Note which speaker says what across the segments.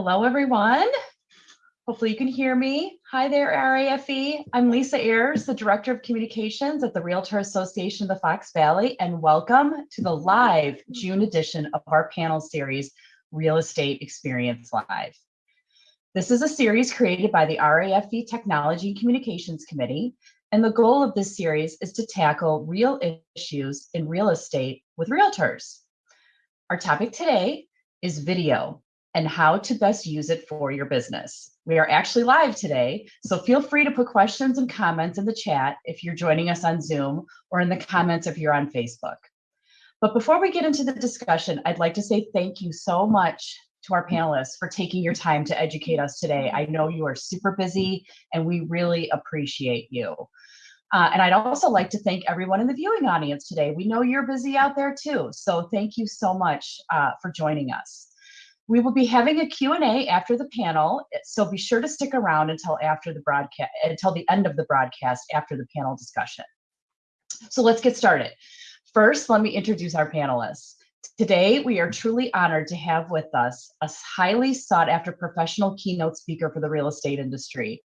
Speaker 1: Hello, everyone. Hopefully you can hear me. Hi there, RAFE. I'm Lisa Ayers, the Director of Communications at the Realtor Association of the Fox Valley, and welcome to the live June edition of our panel series, Real Estate Experience Live. This is a series created by the RAFE Technology and Communications Committee, and the goal of this series is to tackle real issues in real estate with realtors. Our topic today is video and how to best use it for your business. We are actually live today, so feel free to put questions and comments in the chat if you're joining us on Zoom or in the comments if you're on Facebook. But before we get into the discussion, I'd like to say thank you so much to our panelists for taking your time to educate us today. I know you are super busy and we really appreciate you. Uh, and I'd also like to thank everyone in the viewing audience today. We know you're busy out there too, so thank you so much uh, for joining us. We will be having a Q&A after the panel, so be sure to stick around until after the broadcast, until the end of the broadcast after the panel discussion. So let's get started. First, let me introduce our panelists. Today, we are truly honored to have with us a highly sought after professional keynote speaker for the real estate industry.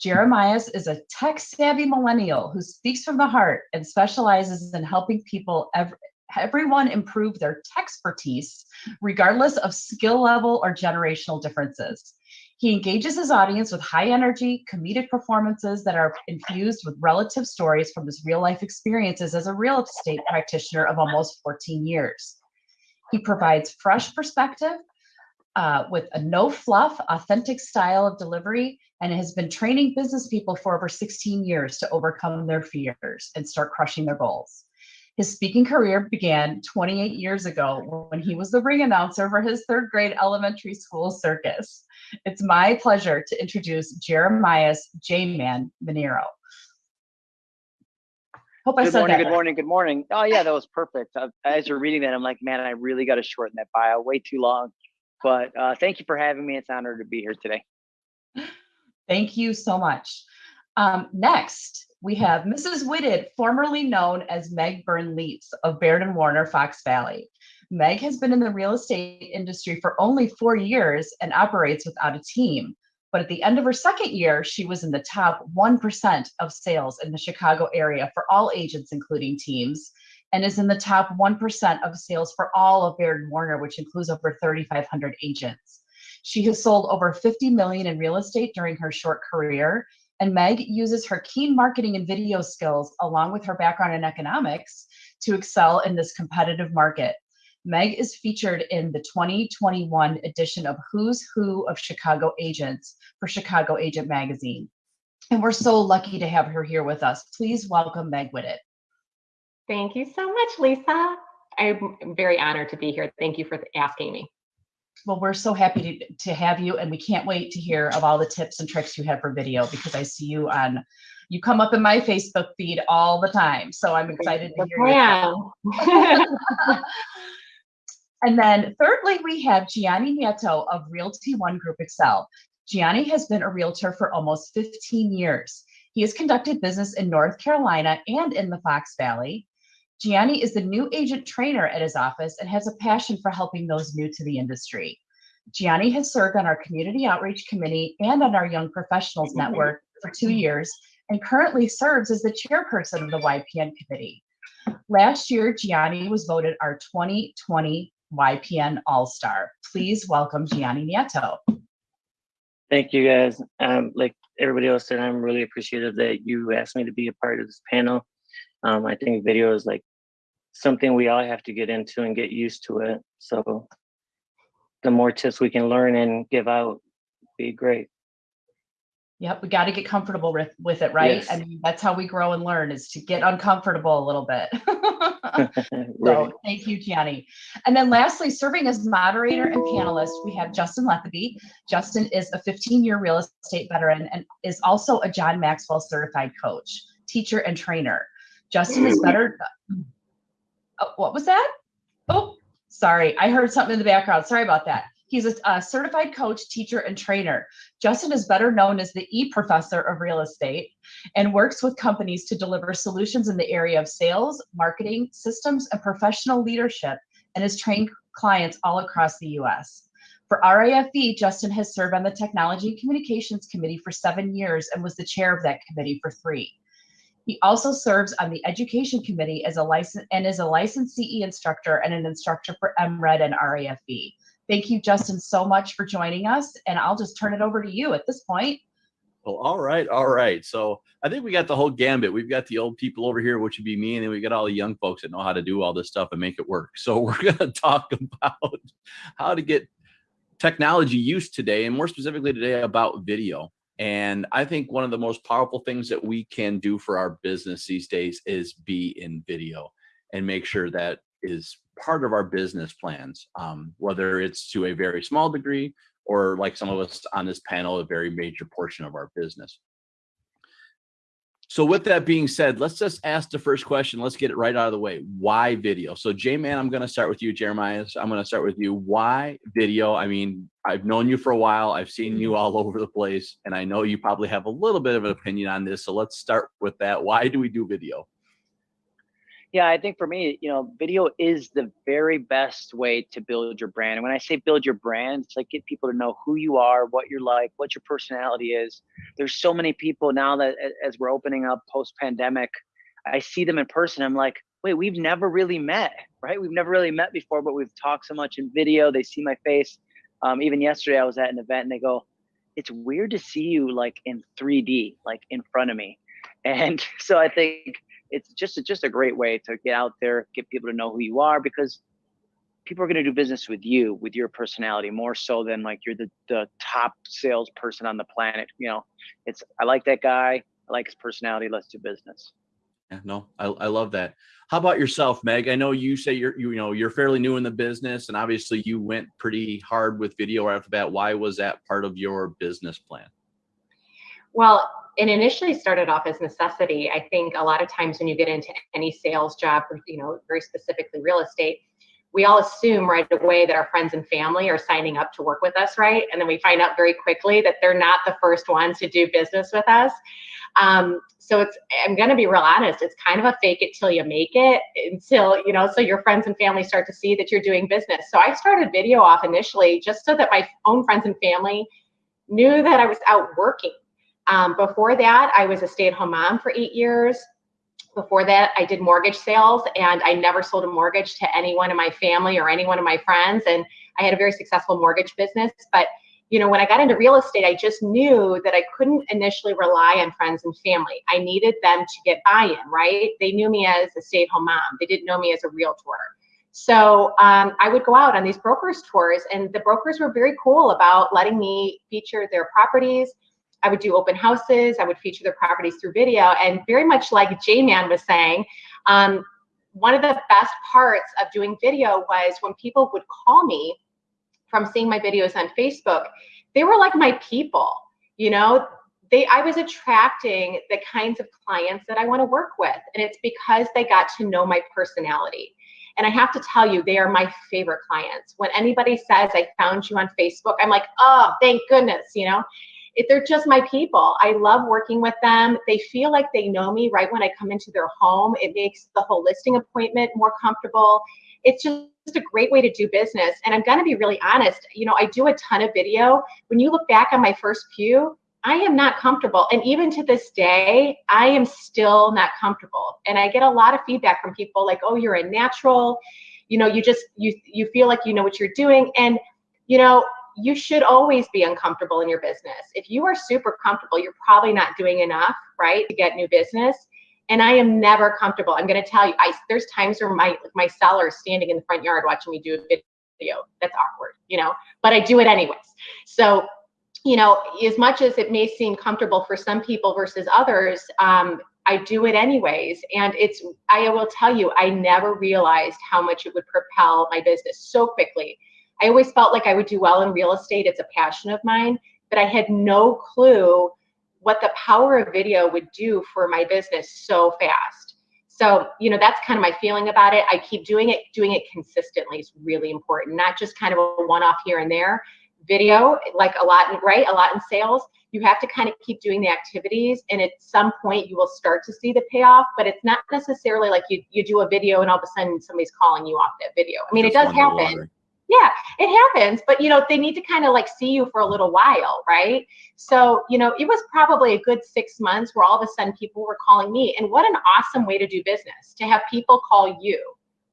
Speaker 1: Jeremias is a tech savvy millennial who speaks from the heart and specializes in helping people everyone improve their expertise, regardless of skill level or generational differences. He engages his audience with high energy, comedic performances that are infused with relative stories from his real life experiences as a real estate practitioner of almost 14 years. He provides fresh perspective uh, with a no fluff, authentic style of delivery, and has been training business people for over 16 years to overcome their fears and start crushing their goals. His speaking career began 28 years ago when he was the ring announcer for his third grade elementary school circus. It's my pleasure to introduce Jeremias J-Man Minero.
Speaker 2: Hope I good said morning, that. Good morning, good morning. Oh yeah, that was perfect. Uh, as you're reading that, I'm like, man, I really got to shorten that bio way too long. But uh, thank you for having me. It's an honor to be here today.
Speaker 1: Thank you so much. Um, next, we have Mrs. Whitted, formerly known as Meg Byrne Leets of Baird and Warner Fox Valley. Meg has been in the real estate industry for only four years and operates without a team. But at the end of her second year, she was in the top 1% of sales in the Chicago area for all agents, including teams, and is in the top 1% of sales for all of Baird and Warner, which includes over 3,500 agents. She has sold over 50 million in real estate during her short career and Meg uses her keen marketing and video skills, along with her background in economics, to excel in this competitive market. Meg is featured in the 2021 edition of Who's Who of Chicago Agents for Chicago Agent Magazine. And we're so lucky to have her here with us. Please welcome Meg Whitted.
Speaker 3: Thank you so much, Lisa. I'm very honored to be here. Thank you for asking me.
Speaker 1: Well, we're so happy to, to have you and we can't wait to hear of all the tips and tricks you have for video because I see you on, you come up in my Facebook feed all the time. So I'm excited to hear you. and then thirdly, we have Gianni Nieto of Realty One Group Excel. Gianni has been a realtor for almost 15 years. He has conducted business in North Carolina and in the Fox Valley. Gianni is the new agent trainer at his office and has a passion for helping those new to the industry. Gianni has served on our community outreach committee and on our young professionals network for two years and currently serves as the chairperson of the YPN committee. Last year, Gianni was voted our 2020 YPN All-Star. Please welcome Gianni Nieto.
Speaker 4: Thank you guys. Um, like everybody else said, I'm really appreciative that you asked me to be a part of this panel. Um, I think video is like something we all have to get into and get used to it. So the more tips we can learn and give out, be great.
Speaker 1: Yep, we got to get comfortable with, with it, right? Yes. I mean, that's how we grow and learn is to get uncomfortable a little bit. right. So thank you, Gianni. And then lastly, serving as moderator and panelist, we have Justin Letheby. Justin is a 15-year real estate veteran and is also a John Maxwell certified coach, teacher, and trainer. Justin is better. Oh, what was that? Oh, sorry. I heard something in the background. Sorry about that. He's a, a, certified coach, teacher, and trainer. Justin is better known as the E professor of real estate and works with companies to deliver solutions in the area of sales, marketing, systems, and professional leadership and has trained clients all across the US. For RAFE, Justin has served on the Technology and Communications Committee for seven years and was the chair of that committee for three. He also serves on the Education Committee as a license and is a licensed CE instructor and an instructor for MRED and RAFB. Thank you, Justin, so much for joining us, and I'll just turn it over to you at this point.
Speaker 5: Well, all right, all right. So I think we got the whole gambit. We've got the old people over here, which would be me, and then we got all the young folks that know how to do all this stuff and make it work. So we're going to talk about how to get technology use today, and more specifically today about video. And I think one of the most powerful things that we can do for our business these days is be in video and make sure that is part of our business plans, um, whether it's to a very small degree or like some of us on this panel, a very major portion of our business. So with that being said, let's just ask the first question. Let's get it right out of the way. Why video? So J-Man, I'm going to start with you, Jeremiah. I'm going to start with you. Why video? I mean, I've known you for a while. I've seen you all over the place, and I know you probably have a little bit of an opinion on this. So let's start with that. Why do we do video?
Speaker 2: Yeah, I think for me, you know, video is the very best way to build your brand. And when I say build your brand, it's like get people to know who you are, what you're like, what your personality is. There's so many people now that as we're opening up post pandemic, I see them in person. I'm like, wait, we've never really met, right? We've never really met before, but we've talked so much in video. They see my face. Um, even yesterday, I was at an event and they go, it's weird to see you like in 3D, like in front of me. And so I think it's just a, just a great way to get out there, get people to know who you are because people are going to do business with you, with your personality more so than like you're the, the top salesperson on the planet. You know, it's, I like that guy. I like his personality. Let's do business.
Speaker 5: Yeah, no, I, I love that. How about yourself, Meg? I know you say you're, you, you know, you're fairly new in the business and obviously you went pretty hard with video right after that. Why was that part of your business plan?
Speaker 3: Well, it initially started off as necessity. I think a lot of times when you get into any sales job, you know, very specifically real estate, we all assume right away that our friends and family are signing up to work with us, right? And then we find out very quickly that they're not the first ones to do business with us. Um, so it's, I'm going to be real honest, it's kind of a fake it till you make it until, you know, so your friends and family start to see that you're doing business. So I started video off initially just so that my own friends and family knew that I was out working um, before that, I was a stay-at-home mom for eight years. Before that, I did mortgage sales and I never sold a mortgage to anyone in my family or anyone of my friends. And I had a very successful mortgage business. But you know, when I got into real estate, I just knew that I couldn't initially rely on friends and family. I needed them to get buy-in, right? They knew me as a stay-at-home mom. They didn't know me as a realtor. So um, I would go out on these brokers tours and the brokers were very cool about letting me feature their properties, I would do open houses. I would feature their properties through video. And very much like J-Man was saying, um, one of the best parts of doing video was when people would call me from seeing my videos on Facebook, they were like my people, you know, they, I was attracting the kinds of clients that I want to work with. And it's because they got to know my personality. And I have to tell you, they are my favorite clients. When anybody says I found you on Facebook, I'm like, oh, thank goodness, you know, if they're just my people. I love working with them. They feel like they know me right when I come into their home. It makes the whole listing appointment more comfortable. It's just a great way to do business. And I'm going to be really honest. You know, I do a ton of video. When you look back on my first few, I am not comfortable. And even to this day, I am still not comfortable. And I get a lot of feedback from people like, oh, you're a natural. You know, you just, you, you feel like you know what you're doing. And, you know, you should always be uncomfortable in your business. If you are super comfortable, you're probably not doing enough, right, to get new business. And I am never comfortable. I'm going to tell you, I there's times where my my seller is standing in the front yard watching me do a video. That's awkward, you know, but I do it anyways. So, you know, as much as it may seem comfortable for some people versus others, um, I do it anyways. And it's, I will tell you, I never realized how much it would propel my business so quickly I always felt like I would do well in real estate. It's a passion of mine, but I had no clue what the power of video would do for my business so fast. So, you know, that's kind of my feeling about it. I keep doing it, doing it consistently is really important, not just kind of a one-off here and there. Video, like a lot, in, right? A lot in sales, you have to kind of keep doing the activities and at some point you will start to see the payoff, but it's not necessarily like you, you do a video and all of a sudden somebody's calling you off that video. I mean, it does happen Yeah, it happens, but you know, they need to kind of like see you for a little while, right? So, you know, it was probably a good six months where all of a sudden people were calling me. And what an awesome way to do business to have people call you,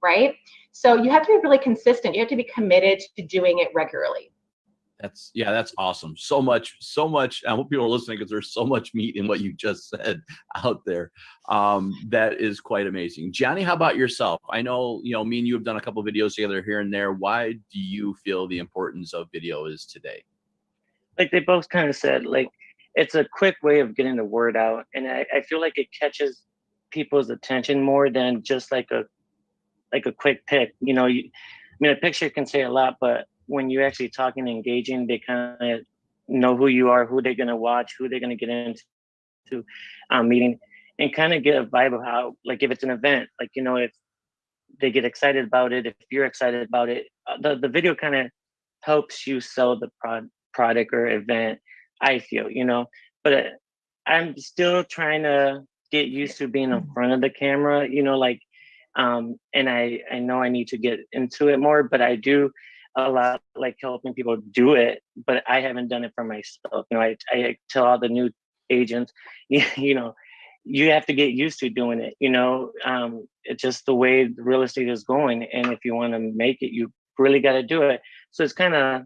Speaker 3: right? So you have to be really consistent. You have to be committed to doing it regularly.
Speaker 5: That's yeah, that's awesome. So much, so much. I hope people are listening because there's so much meat in what you just said out there. Um, that is quite amazing. Gianni, how about yourself? I know you know me and you have done a couple videos together here and there. Why do you feel the importance of video is today?
Speaker 4: Like they both kind of said, like it's a quick way of getting the word out, and I, I feel like it catches people's attention more than just like a like a quick pick. You know, you, I mean, a picture can say a lot, but when you're actually talking and engaging, they kind of know who you are, who they're going to watch, who they're going to get into um, meeting, and kind of get a vibe of how, like, if it's an event, like, you know, if they get excited about it, if you're excited about it, uh, the, the video kind of helps you sell the pro- product or event, I feel, you know, but uh, I'm still trying to get used to being in front of the camera, you know, like, um, and I, I know I need to get into it more, but I do a lot like helping people do it, but I haven't done it for myself. You know, I, I tell all the new agents, you, know, you have to get used to doing it. You know, um, it's just the way real estate is going. And if you want to make it, you really got to do it. So it's kind of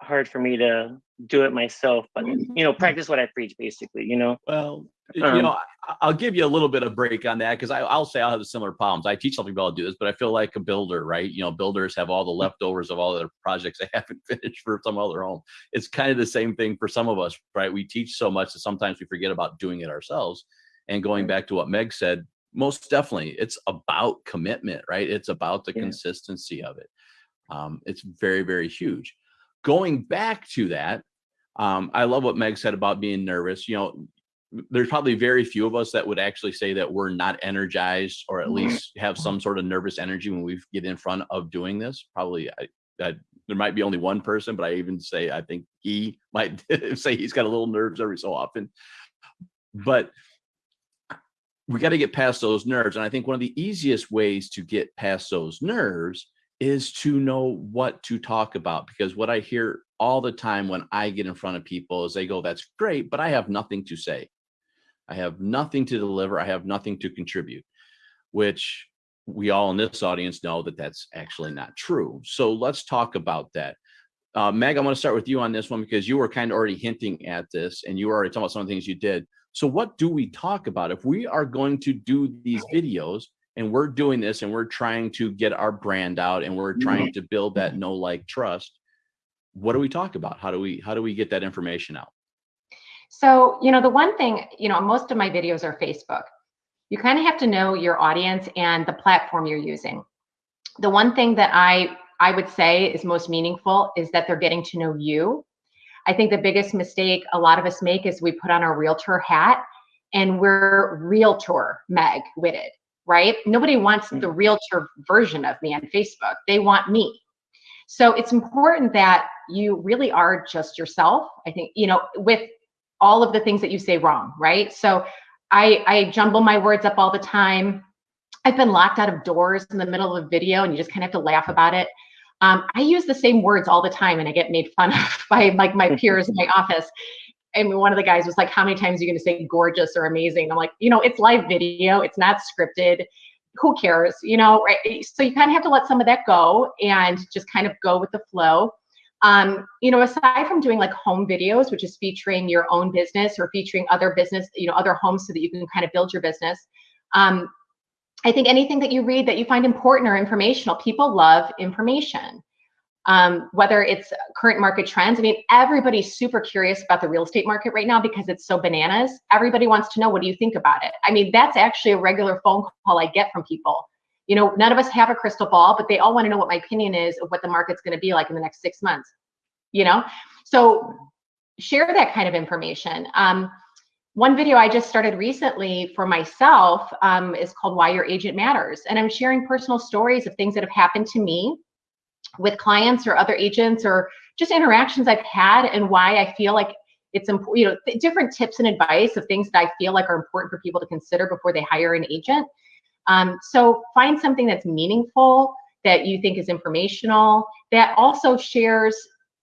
Speaker 4: hard for me to do it myself, but you know, practice what I preach basically, you know?
Speaker 5: Well, you
Speaker 4: Um,
Speaker 5: know, I- I'll give you a little bit of break on that because I'll say I'll have similar problems. I teach some people how do this, but I feel like a builder, right? You know, builders have all the leftovers of all their projects they haven't finished for some other home. It's kind of the same thing for some of us, right? We teach so much that sometimes we forget about doing it ourselves. And going back to what Meg said, most definitely, it's about commitment, right? It's about the
Speaker 4: Yeah.
Speaker 5: consistency of it. Um, it's very, very huge. Going back to that, um, I love what Meg said about being nervous. You know, there's probably very few of us that would actually say that we're not energized or at mm-hmm. least have some sort of nervous energy when we get in front of doing this. Probably, I, I, there might be only one person, but I even say I think he might say he's got a little nerves every so often. But we got to get past those nerves, and I think one of the easiest ways to get past those nerves is to know what to talk about because what I hear all the time when I get in front of people is they go, That's great, but I have nothing to say. I have nothing to deliver. I have nothing to contribute, which we all in this audience know that that's actually not true. So let's talk about that. Uh, Meg, I want to start with you on this one because you were kind of already hinting at this and you were already talking about some of the things you did. So what do we talk about if we are going to do these videos and we're doing this and we're trying to get our brand out and we're trying to build that no like trust what do we talk about how do we how do we get that information out
Speaker 3: So, you know, the one thing, you know, most of my videos are Facebook. You kind of have to know your audience and the platform you're using. The one thing that I I would say is most meaningful is that they're getting to know you. I think the biggest mistake a lot of us make is we put on our realtor hat and we're realtor Meg Whitted, right? Nobody wants the hmm. realtor version of me on Facebook. They want me. So it's important that you really are just yourself. I think, you know, with all of the things that you say wrong, right? So I, I jumble my words up all the time. I've been locked out of doors in the middle of a video and you just kind of have to laugh about it. Um, I use the same words all the time and I get made fun of by like my peers in my office. And one of the guys was like, how many times are you going to say gorgeous or amazing? I'm like, you know, it's live video. It's not scripted. Who cares? You know, right? So you kind of have to let some of that go and just kind of go with the flow. Um, you know, aside from doing like home videos, which is featuring your own business or featuring other business, you know, other homes so that you can kind of build your business. Um, I think anything that you read that you find important or informational, people love information. Um, whether it's current market trends. I mean, everybody's super curious about the real estate market right now because it's so bananas. Everybody wants to know, what do you think about it? I mean, that's actually a regular phone call I get from people. You know, none of us have a crystal ball, but they all want to know what my opinion is of what the market's going to be like in the next six months. You know, so share that kind of information. Um, one video I just started recently for myself um, is called Why Your Agent Matters. And I'm sharing personal stories of things that have happened to me with clients or other agents or just interactions I've had and why I feel like it's important, you know, different tips and advice of things that I feel like are important for people to consider before they hire an agent. Um, so find something that's meaningful, that you think is informational that also shares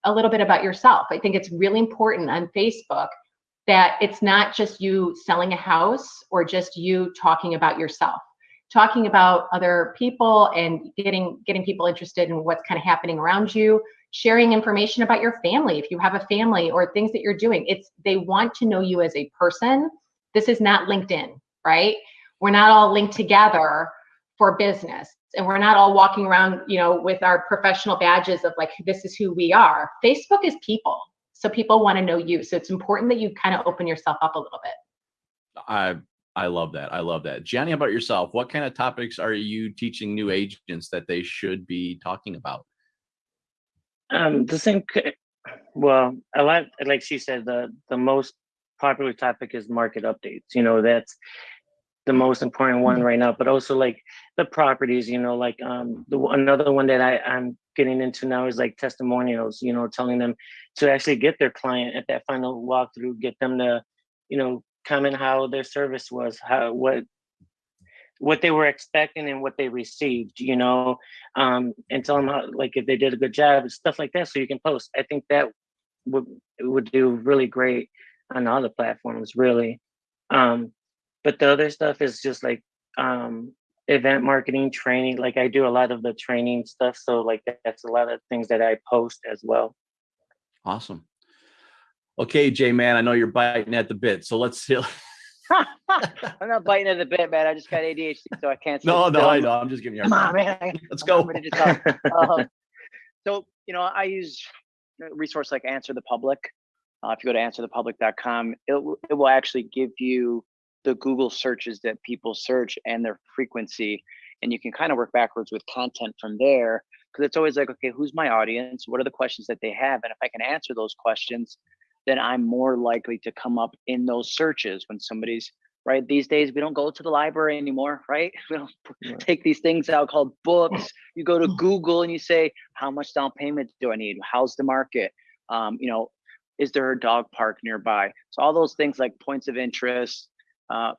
Speaker 3: a little bit about yourself. I think it's really important on Facebook that it's not just you selling a house or just you talking about yourself. Talking about other people and getting getting people interested in what's kind of happening around you. Sharing information about your family if you have a family or things that you're doing. It's they want to know you as a person. This is not linkedin right we're not all linked together for business and we're not all walking around you know with our professional badges of like this is who we are facebook is people so people want to know you so it's important that you kind of open yourself up a little bit
Speaker 5: I I love that. I love that. Gianni, how about yourself? What kind of topics are you teaching new agents that they should be talking about?
Speaker 4: Um, the same. Well, a lot like she said, the the most popular topic is market updates. You know, that's the most important one right now. But also like the properties. You know, like um, the another one that I I'm getting into now is like testimonials. You know, telling them to actually get their client at that final walkthrough, get them to, you know, comment how their service was, how what what they were expecting and what they received, you know, um, and tell them how, like if they did a good job and stuff like that, so you can post. I think that would would do really great on all the platforms, really. Um, but the other stuff is just like um, event marketing, training. Like I do a lot of the training stuff, so like that's a lot of things that I post as well.
Speaker 5: Awesome. Okay, Jay, man, I know you're biting at the bit, so let's. see.
Speaker 2: I'm not biting at the bit, man. I just got ADHD, so I can't.
Speaker 5: no, no. I know. I'm just giving you. a
Speaker 2: Come on, man.
Speaker 5: Let's go.
Speaker 2: Um, so, you know, I use a resource like Answer the Public. Uh, if you go to answerthepublic.com, it, it will actually give you the Google searches that people search and their frequency. And you can kind of work backwards with content from there because it's always like, okay, who's my audience? What are the questions that they have? And if I can answer those questions, then I'm more likely to come up in those searches when somebody's right. These days, we don't go to the library anymore, right? We don't take these things out called books. You go to Google and you say, how much down payment do I need? How's the market? Um, you know, is there a dog park nearby? So all those things like points of interest. Uh,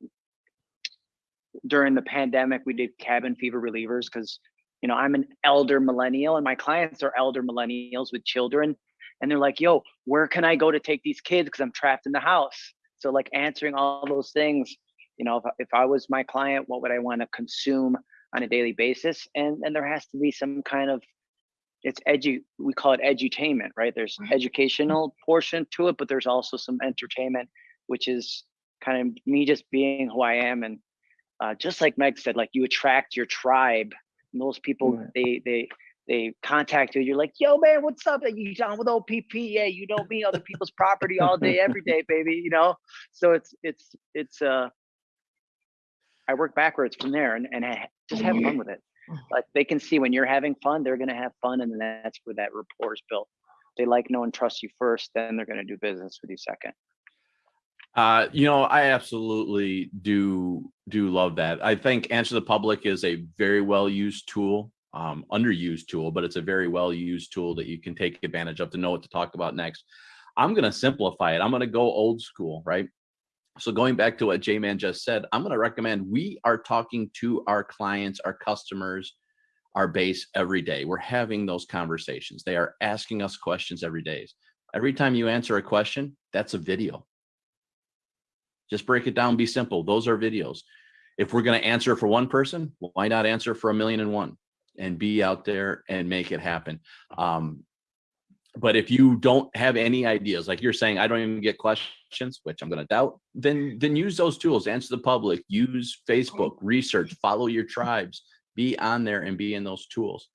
Speaker 2: during the pandemic, we did cabin fever relievers because you know I'm an elder millennial and my clients are elder millennials with children, and they're like, "Yo, where can I go to take these kids? Because I'm trapped in the house." So like answering all those things, you know, if, if I was my client, what would I want to consume on a daily basis? And and there has to be some kind of it's edu we call it edutainment, right? There's educational portion to it, but there's also some entertainment, which is kind of me just being who I am. And uh, just like Meg said, like you attract your tribe. And those people
Speaker 4: Right.
Speaker 2: they they they contact you. You're like, yo, man, what's up? You down with OPP? Yeah, you know me, other people's property all day, every day, baby. You know, so it's it's it's uh I work backwards from there and, and I just have fun with it. Like they can see when you're having fun, they're gonna have fun, and that's where that rapport is built. They like, know, and trust you first, then they're gonna do business with you second.
Speaker 5: Uh, you know, I absolutely do do love that. I think Answer the Public is a very well used tool, um, underused tool, but it's a very well used tool that you can take advantage of to know what to talk about next. I'm going to simplify it. I'm going to go old school, right? So going back to what J Man just said, I'm going to recommend we are talking to our clients, our customers, our base every day. We're having those conversations. They are asking us questions every day. Every time you answer a question, that's a video. Just break it down, be simple. Those are videos. If we're going to answer for one person, why not answer for a million and one and be out there and make it happen? Um, but if you don't have any ideas, like you're saying, I don't even get questions, which I'm going to doubt, then then use those tools. Answer the public, use Facebook, research, follow your tribes, be on there and be in those tools.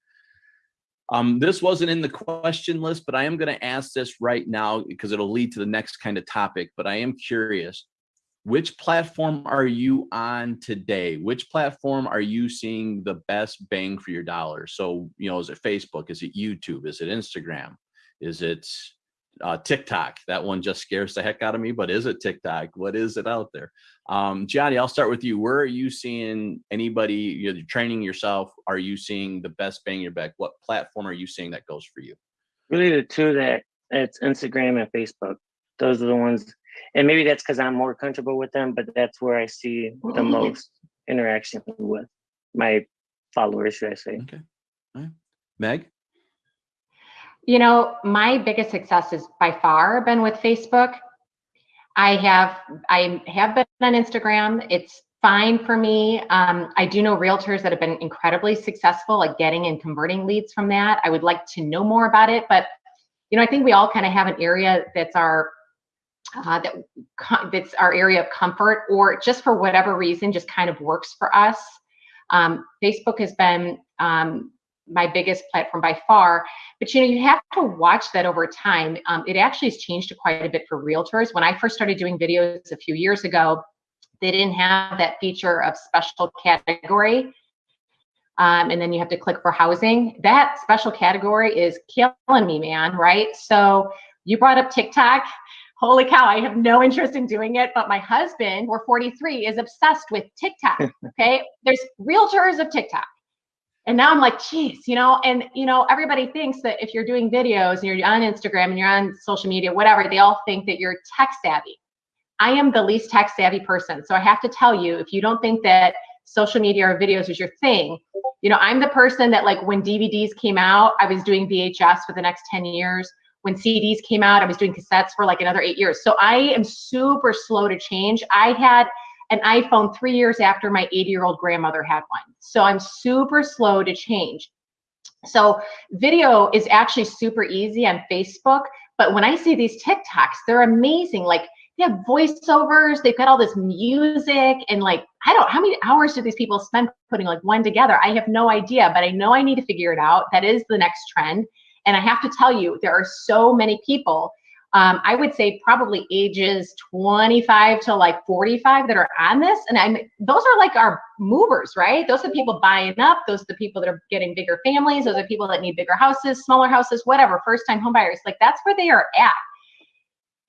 Speaker 5: Um, this wasn't in the question list, but I am going to ask this right now because it'll lead to the next kind of topic. But I am curious which platform are you on today? Which platform are you seeing the best bang for your dollar? So you know is it facebook? Is it youtube? Is it instagram? Is it uh, tiktok? That one just scares the heck out of me but is it tiktok? What is it out there? Um, Gianni i'll start with you. Where are you seeing anybody you're training yourself? Are you seeing the best bang your back? What platform are you seeing that goes for you?
Speaker 4: Really, the two that it's Instagram and Facebook. Those are the ones, and maybe that's because I'm more comfortable with them. But that's where I see the most interaction with my followers, should I say?
Speaker 5: okay Meg?
Speaker 3: You know, my biggest success has by far been with Facebook. I have I have been on Instagram. It's fine for me. Um, I do know realtors that have been incredibly successful at getting and converting leads from that. I would like to know more about it, but you know, I think we all kind of have an area that's our uh, that that's our area of comfort, or just for whatever reason, just kind of works for us. Um, Facebook has been um, my biggest platform by far. But you know, you have to watch that over time. Um, it actually has changed quite a bit for realtors. When I first started doing videos a few years ago, they didn't have that feature of special category. Um, and then you have to click for housing. That special category is killing me, man, right? So you brought up TikTok. Holy cow, I have no interest in doing it, but my husband, we're 43, is obsessed with TikTok. Okay. There's realtors of TikTok. And now I'm like, geez, you know, and you know, everybody thinks that if you're doing videos and you're on Instagram and you're on social media, whatever, they all think that you're tech savvy. I am the least tech savvy person. So I have to tell you, if you don't think that social media or videos is your thing, you know, I'm the person that like when DVDs came out, I was doing VHS for the next 10 years. When CDs came out, I was doing cassettes for like another eight years. So I am super slow to change. I had an iPhone three years after my 80 year old grandmother had one. So I'm super slow to change. So video is actually super easy on Facebook, but when I see these TikToks, they're amazing. Like they have voiceovers, they've got all this music and like, I don't, how many hours do these people spend putting like one together? I have no idea, but I know I need to figure it out. That is the next trend. And I have to tell you, there are so many people um, I would say probably ages 25 to like 45 that are on this. And I'm those are like our movers, right? Those are the people buying up. Those are the people that are getting bigger families. Those are people that need bigger houses, smaller houses, whatever, first time homebuyers. Like that's where they are at.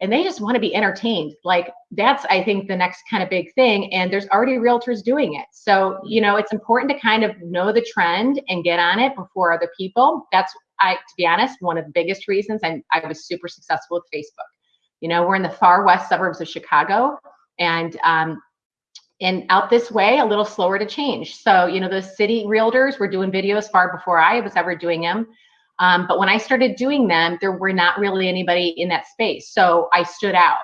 Speaker 3: And they just want to be entertained. Like that's, I think, the next kind of big thing. And there's already realtors doing it. So, you know, it's important to kind of know the trend and get on it before other people. That's I, to be honest, one of the biggest reasons I'm, I was super successful with Facebook. You know, we're in the far west suburbs of Chicago, and um, and out this way, a little slower to change. So, you know, those city realtors were doing videos far before I was ever doing them. Um, but when I started doing them, there were not really anybody in that space. So I stood out.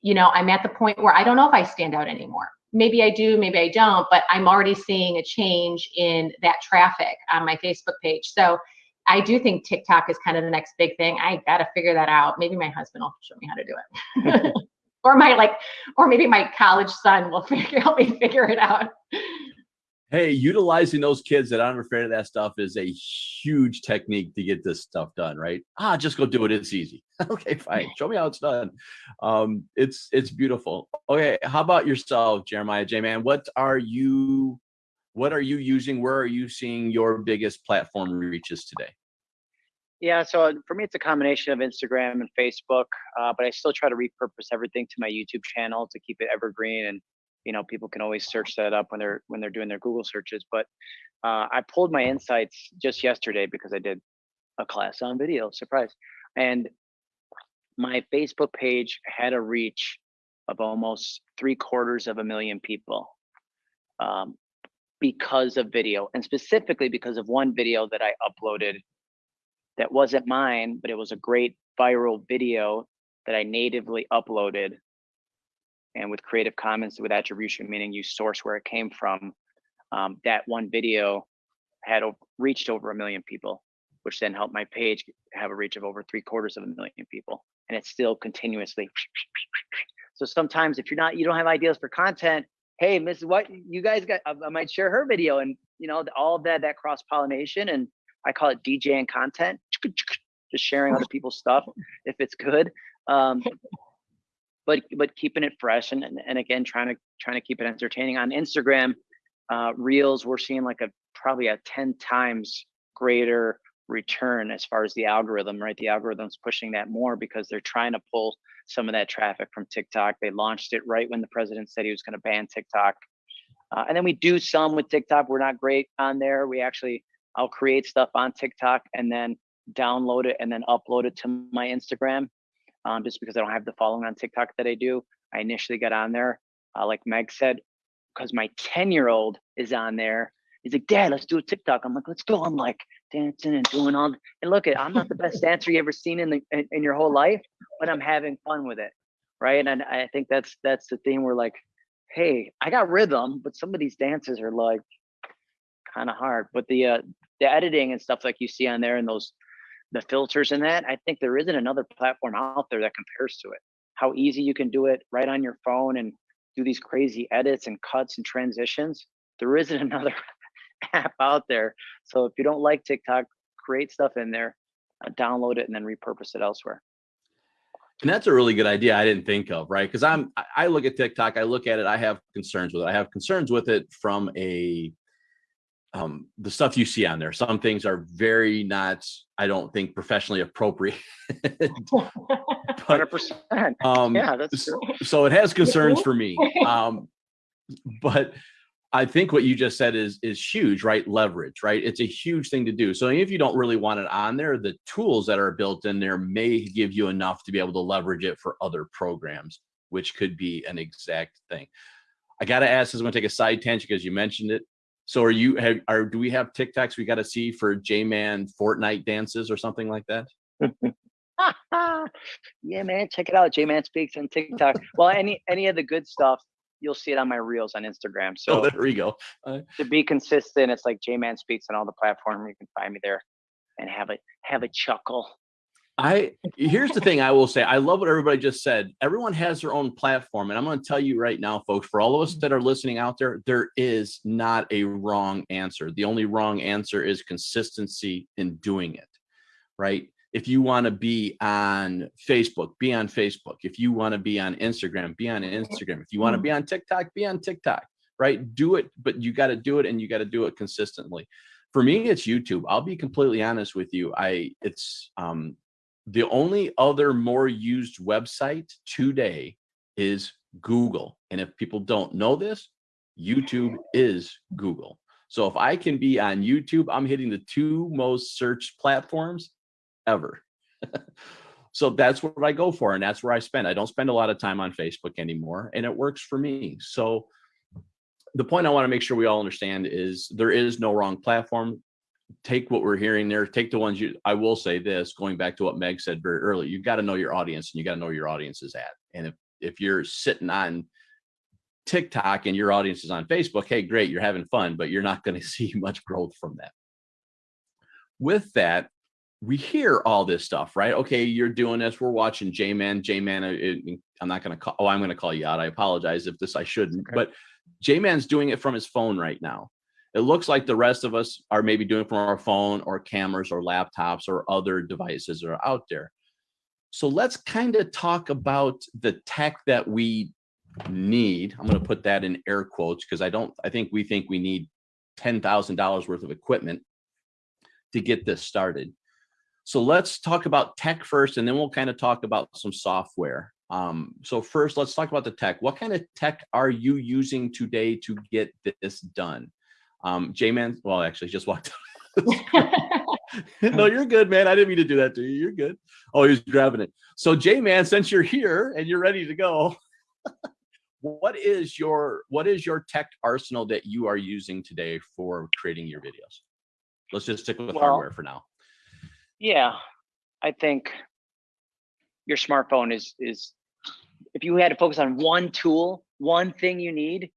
Speaker 3: You know, I'm at the point where I don't know if I stand out anymore. Maybe I do, maybe I don't, but I'm already seeing a change in that traffic on my Facebook page. So I do think TikTok is kind of the next big thing. I got to figure that out. Maybe my husband will show me how to do it. or my like, or maybe my college son will figure, help me figure it out.
Speaker 5: Hey, utilizing those kids that aren't afraid of that stuff is a huge technique to get this stuff done, right? Ah, just go do it. It's easy. okay, fine. Show me how it's done. Um, it's it's beautiful. Okay, how about yourself, Jeremiah J man? What are you what are you using? Where are you seeing your biggest platform reaches today?
Speaker 2: Yeah, so uh, for me, it's a combination of Instagram and Facebook, uh, but I still try to repurpose everything to my YouTube channel to keep it evergreen. And you know, people can always search that up when they're when they're doing their Google searches. But uh, I pulled my insights just yesterday because I did a class on video. Surprise! And my Facebook page had a reach of almost three quarters of a million people. Um, because of video and specifically because of one video that I uploaded that wasn't mine, but it was a great viral video that I natively uploaded and with creative commons with attribution, meaning you source where it came from. Um, that one video had reached over a million people, which then helped my page have a reach of over three quarters of a million people. And it's still continuously. So sometimes if you're not, you don't have ideas for content, hey, Mrs. What you guys got? I, I might share her video, and you know, all of that that cross pollination, and I call it DJing content, just sharing other people's stuff if it's good. Um, but but keeping it fresh and, and and again trying to trying to keep it entertaining on Instagram. Uh, reels we're seeing like a probably a 10 times greater return as far as the algorithm, right? The algorithm's pushing that more because they're trying to pull some of that traffic from TikTok. They launched it right when the president said he was going to ban TikTok. Uh, and then we do some with TikTok. We're not great on there. We actually, I'll create stuff on TikTok and then download it and then upload it to my Instagram um, just because I don't have the following on TikTok that I do. I initially got on there, uh, like Meg said, because my 10 year old is on there He's like, Dad, let's do a TikTok. I'm like, let's go. I'm like dancing and doing all. And look at, I'm not the best dancer you ever seen in the in, in your whole life, but I'm having fun with it, right? And I think that's that's the thing. We're like, hey, I got rhythm, but some of these dances are like kind of hard. But the uh, the editing and stuff like you see on there and those the filters and that, I think there isn't another platform out there that compares to it. How easy you can do it right on your phone and do these crazy edits and cuts and transitions. There isn't another app out there. So if you don't like TikTok, create stuff in there, uh, download it, and then repurpose it elsewhere.
Speaker 5: And that's a really good idea I didn't think of, right? Because I'm I- look at TikTok, I look at it, I have concerns with it. I have concerns with it from a um the stuff you see on there. Some things are very not, I don't think professionally appropriate.
Speaker 2: 100%.
Speaker 5: um
Speaker 2: Yeah, that's true.
Speaker 5: so it has concerns for me. Um but I think what you just said is is huge, right? Leverage, right? It's a huge thing to do. So if you don't really want it on there, the tools that are built in there may give you enough to be able to leverage it for other programs, which could be an exact thing. I got to ask, this is going to take a side tangent because you mentioned it. So are you have are do we have TikToks we got to see for J-Man Fortnite dances or something like that?
Speaker 2: yeah, man, check it out. J Man Speaks on TikTok. well, any any of the good stuff, you'll see it on my reels on Instagram.
Speaker 5: So
Speaker 2: So
Speaker 5: there we go. Uh,
Speaker 2: to be consistent, it's like J Man Speaks on all the platform. You can find me there and have a have a chuckle.
Speaker 5: I here's the thing I will say. I love what everybody just said. Everyone has their own platform, and I'm going to tell you right now, folks. For all of us that are listening out there, there is not a wrong answer. The only wrong answer is consistency in doing it. Right? If you want to be on Facebook, be on Facebook. If you want to be on Instagram, be on Instagram. If you want to be on TikTok, be on TikTok. Right? Do it, but you got to do it, and you got to do it consistently. For me, it's YouTube. I'll be completely honest with you. I it's um the only other more used website today is Google. And if people don't know this, YouTube is Google. So if I can be on YouTube, I'm hitting the two most searched platforms ever. so that's what I go for. And that's where I spend. I don't spend a lot of time on Facebook anymore. And it works for me. So the point I want to make sure we all understand is there is no wrong platform take what we're hearing there, take the ones you, I will say this, going back to what Meg said very early, you've got to know your audience and you got to know where your audience is at. And if, if you're sitting on TikTok and your audience is on Facebook, hey, great, you're having fun, but you're not going to see much growth from that. With that, we hear all this stuff, right? Okay, you're doing this. We're watching J-Man. J-Man, uh, I'm not going to call, oh, I'm going to call you out. I apologize if this I shouldn't,
Speaker 2: Okay.
Speaker 5: but J-Man's doing it from his phone right now it looks like the rest of us are maybe doing it from our phone or cameras or laptops or other devices that are out there. So let's kind of talk about the tech that we need. I'm going to put that in air quotes because I don't, I think we think we need $10,000 worth of equipment to get this started. So let's talk about tech first, and then we'll kind of talk about some software. Um, so first, let's talk about the tech. What kind of tech are you using today to get this done? Um, J-Man, well, actually just walked no, you're good, man. I didn't mean to do that to you. You're good. Oh, he was grabbing it. So J-Man, since you're here and you're ready to go, what is your what is your tech arsenal that you are using today for creating your videos? Let's just stick with
Speaker 2: Well,
Speaker 5: hardware for now.
Speaker 2: Yeah, I think your smartphone is is if you had to focus on one tool, one thing you need,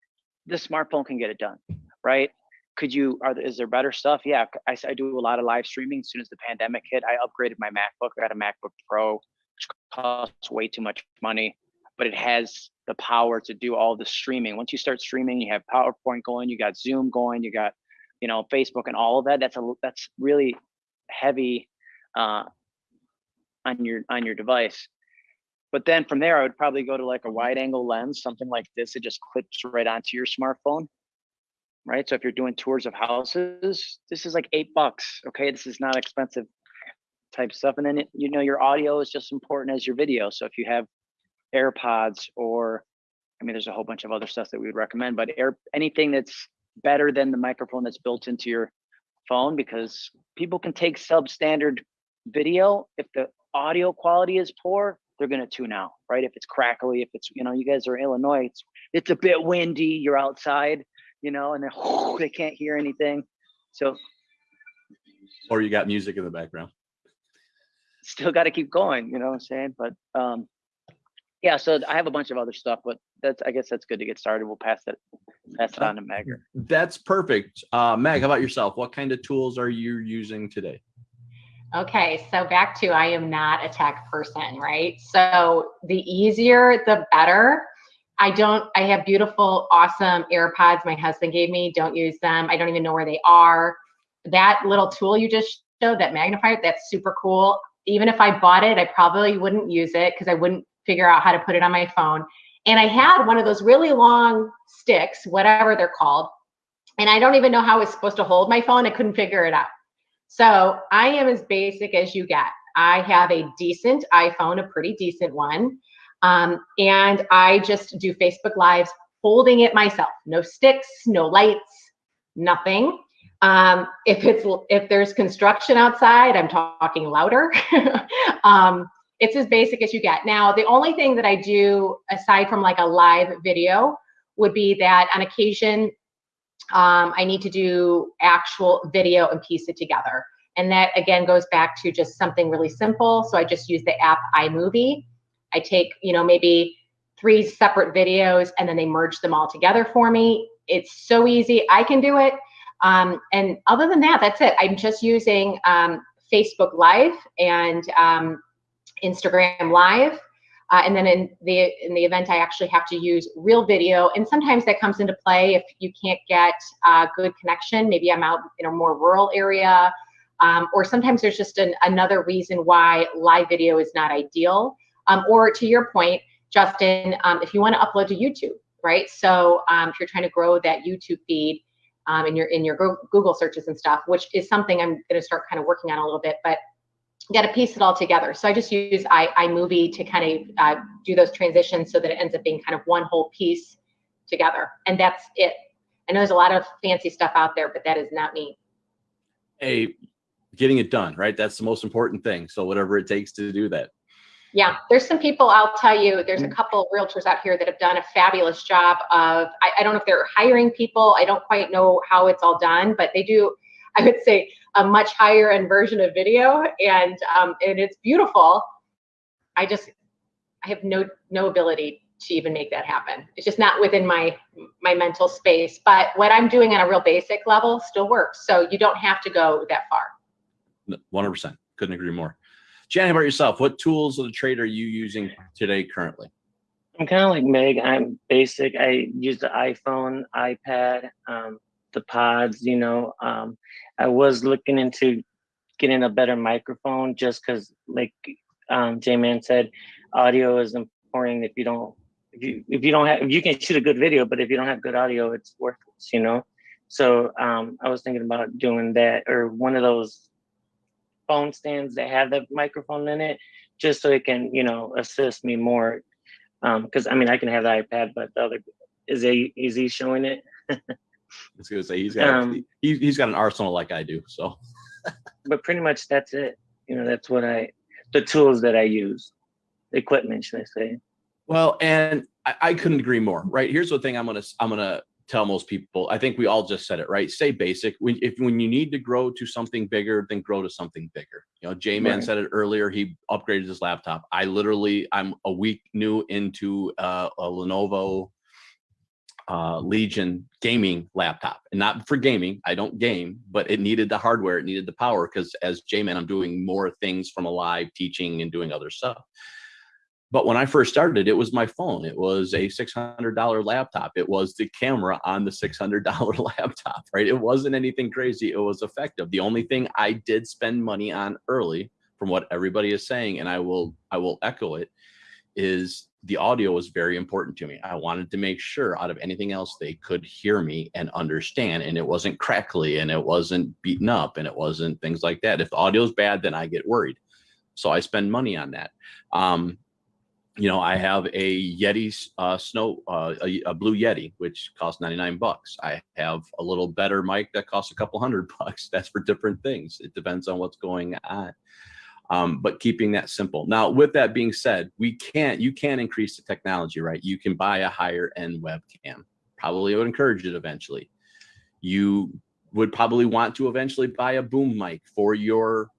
Speaker 2: the smartphone can get it done, right? Could you are is there better stuff? Yeah, I, I do a lot of live streaming. As soon as the pandemic hit, I upgraded my MacBook. I got a MacBook Pro, which costs way too much money, but it has the power to do all the streaming. Once you start streaming, you have PowerPoint going, you got Zoom going, you got you know Facebook and all of that. That's a that's really heavy uh, on your on your device. But then from there, I would probably go to like a wide angle lens, something like this. It just clips right onto your smartphone, right? So if you're doing tours of houses, this is like eight bucks. Okay, this is not expensive type stuff. And then it, you know your audio is just important as your video. So if you have AirPods or I mean, there's a whole bunch of other stuff that we would recommend, but air anything that's better than the microphone that's built into your phone because people can take substandard video if the audio quality is poor they're going to tune out right if it's crackly if it's you know you guys are in illinois it's it's a bit windy you're outside you know, and then they can't hear anything. So
Speaker 5: Or you got music in the background.
Speaker 2: still got to keep going, you know what I'm saying? But um, yeah, so I have a bunch of other stuff, but that's I guess that's good to get started. We'll pass it pass it on to Meg.
Speaker 5: That's perfect. Uh, Meg, how about yourself? What kind of tools are you using today?
Speaker 3: Okay, so back to I am not a tech person, right? So the easier, the better. I don't, I have beautiful, awesome AirPods my husband gave me. Don't use them. I don't even know where they are. That little tool you just showed, that magnifier, that's super cool. Even if I bought it, I probably wouldn't use it because I wouldn't figure out how to put it on my phone. And I had one of those really long sticks, whatever they're called. And I don't even know how I was supposed to hold my phone. I couldn't figure it out. So I am as basic as you get. I have a decent iPhone, a pretty decent one. Um, and I just do Facebook Lives holding it myself. No sticks, no lights, nothing. Um, if it's if there's construction outside, I'm talking louder. um, it's as basic as you get. Now, the only thing that I do aside from like a live video would be that on occasion um, I need to do actual video and piece it together. And that again goes back to just something really simple. So I just use the app iMovie. I take, you know, maybe three separate videos and then they merge them all together for me. It's so easy. I can do it. Um, and other than that, that's it. I'm just using um, Facebook Live and um, Instagram Live. Uh, and then in the in the event, I actually have to use real video, and sometimes that comes into play if you can't get uh, good connection. Maybe I'm out in a more rural area, um, or sometimes there's just an, another reason why live video is not ideal. Um, or to your point, Justin, um, if you want to upload to YouTube, right? So um, if you're trying to grow that YouTube feed um, in your in your Google searches and stuff, which is something I'm going to start kind of working on a little bit, but got to piece it all together. So I just use I, iMovie to kind of uh, do those transitions so that it ends up being kind of one whole piece together. And that's it. I know there's a lot of fancy stuff out there, but that is not me.
Speaker 5: Hey, getting it done, right? That's the most important thing. So whatever it takes to do that.
Speaker 3: Yeah, there's some people, I'll tell you, there's a couple of realtors out here that have done a fabulous job of, I, I don't know if they're hiring people. I don't quite know how it's all done, but they do, I would say, a much higher end version of video and um, and it's beautiful. I just I have no no ability to even make that happen. It's just not within my my mental space. But what I'm doing on a real basic level still works. So you don't have to go that far.
Speaker 5: 100%. Couldn't agree more. Jan, how about yourself? What tools of the trade are you using today currently?
Speaker 4: I'm kind of like Meg. I'm basic. I use the iPhone, iPad, um, the pods, you know. Um, I was looking into getting a better microphone just because, like um, J-Man said, audio is important. If you don't, if you if you don't have, you can shoot a good video, but if you don't have good audio, it's worthless, you know. So um, I was thinking about doing that or one of those phone stands that have the microphone in it, just so it can, you know, assist me more. Um, Because I mean, I can have the iPad, but the other is he is he showing it?
Speaker 5: I was gonna say he's got
Speaker 4: Um,
Speaker 5: he, he's got an arsenal like I do. So
Speaker 4: but pretty much that's it. You know, that's what I, the tools that I use, the equipment, should I say?
Speaker 5: well, and I, I couldn't agree more. Right here's the thing I'm gonna I'm gonna tell most people. I think we all just said it right. Stay basic. When if when you need to grow to something bigger, then grow to something bigger. You know, J Man
Speaker 4: Right.
Speaker 5: said it earlier. He upgraded his laptop. I literally I'm a week new into uh, a Lenovo uh, Legion gaming laptop, and not for gaming. I don't game, but it needed the hardware, it needed the power because as J-Man, I'm doing more things from a live teaching and doing other stuff. But when I first started, it was my phone. It was a $600 laptop. It was the camera on the $600 laptop, right? It wasn't anything crazy. It was effective. The only thing I did spend money on early, from what everybody is saying, and I will I will echo it, is the audio was very important to me. I wanted to make sure out of anything else they could hear me and understand and it wasn't crackly and it wasn't beaten up and it wasn't things like that. If the audio is bad, then I get worried. So I spend money on that. Um, you know, I have a Yeti uh, snow, uh, a, a blue Yeti, which costs 99 bucks. I have a little better mic that costs a couple hundred bucks. That's for different things. It depends on what's going on um, but keeping that simple. Now, with that being said, we can't, you can increase the technology, right? You can buy a higher end webcam. probably would encourage it eventually. You would probably want to eventually buy a boom mic for your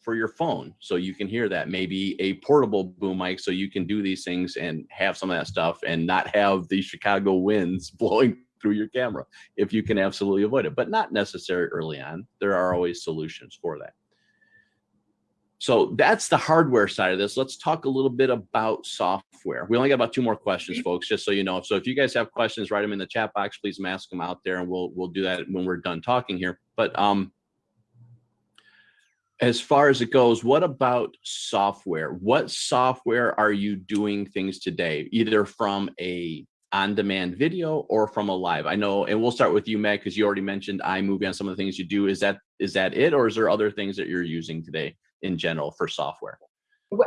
Speaker 5: for your phone so you can hear that maybe a portable boom mic so you can do these things and have some of that stuff and not have the chicago winds blowing through your camera if you can absolutely avoid it but not necessary early on there are always solutions for that so that's the hardware side of this. Let's talk a little bit about software. We only got about two more questions folks just so you know. So if you guys have questions write them in the chat box. Please mask them out there and we'll we'll do that when we're done talking here. But um as far as it goes, what about software? What software are you doing things today, either from a on-demand video or from a live? I know, and we'll start with you, Meg, because you already mentioned iMovie on some of the things you do. Is that is that it, or is there other things that you're using today in general for software?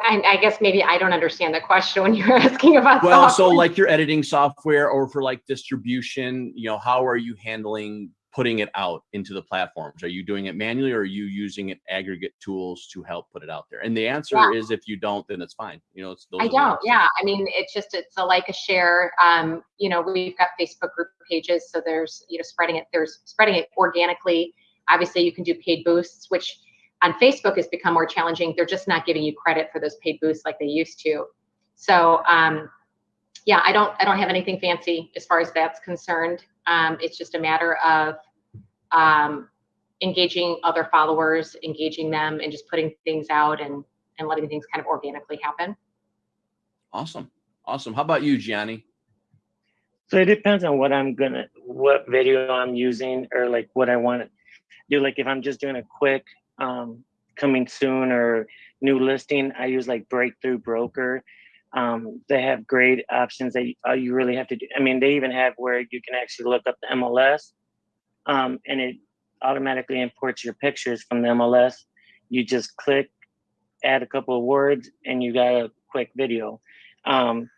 Speaker 3: And I guess maybe I don't understand the question when you're asking about
Speaker 5: Well, so like your editing software or for like distribution, you know, how are you handling putting it out into the platforms? Are you doing it manually or are you using it aggregate tools to help put it out there? And the answer
Speaker 3: Yeah.
Speaker 5: is if you don't, then it's fine. You know, it's those
Speaker 3: I don't. Yeah. I mean, it's just it's a like a share. Um, you know, we've got Facebook group pages, so there's you know spreading it. There's spreading it organically. Obviously, you can do paid boosts, which on Facebook has become more challenging. They're just not giving you credit for those paid boosts like they used to. So, um, yeah, I don't I don't have anything fancy as far as that's concerned. Um, it's just a matter of um, engaging other followers, engaging them, and just putting things out and and letting things kind of organically happen.
Speaker 5: Awesome. Awesome. How about you, Gianni?
Speaker 4: So it depends on what I'm gonna, what video I'm using or like what I want to do. Like if I'm just doing a quick um, coming soon or new listing, I use like Breakthrough Broker. Um, they have great options that you, all you really have to do. I mean, they even have where you can actually look up the MLS um, and it automatically imports your pictures from the MLS. You just click, add a couple of words, and you got a quick video. Um,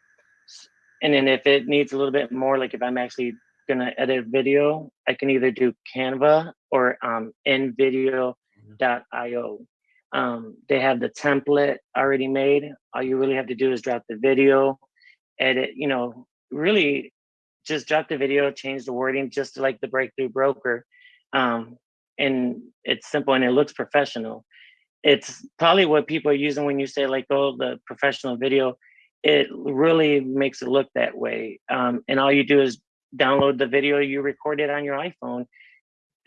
Speaker 4: and then if it needs a little bit more, like if I'm actually gonna edit video, I can either do Canva or um, invideo.io. Um, they have the template already made. All you really have to do is drop the video, edit, you know, really just drop the video, change the wording just like the breakthrough broker. Um, and it's simple and it looks professional. It's probably what people are using when you say like, oh, the professional video. It really makes it look that way. Um, and all you do is download the video you recorded on your iPhone,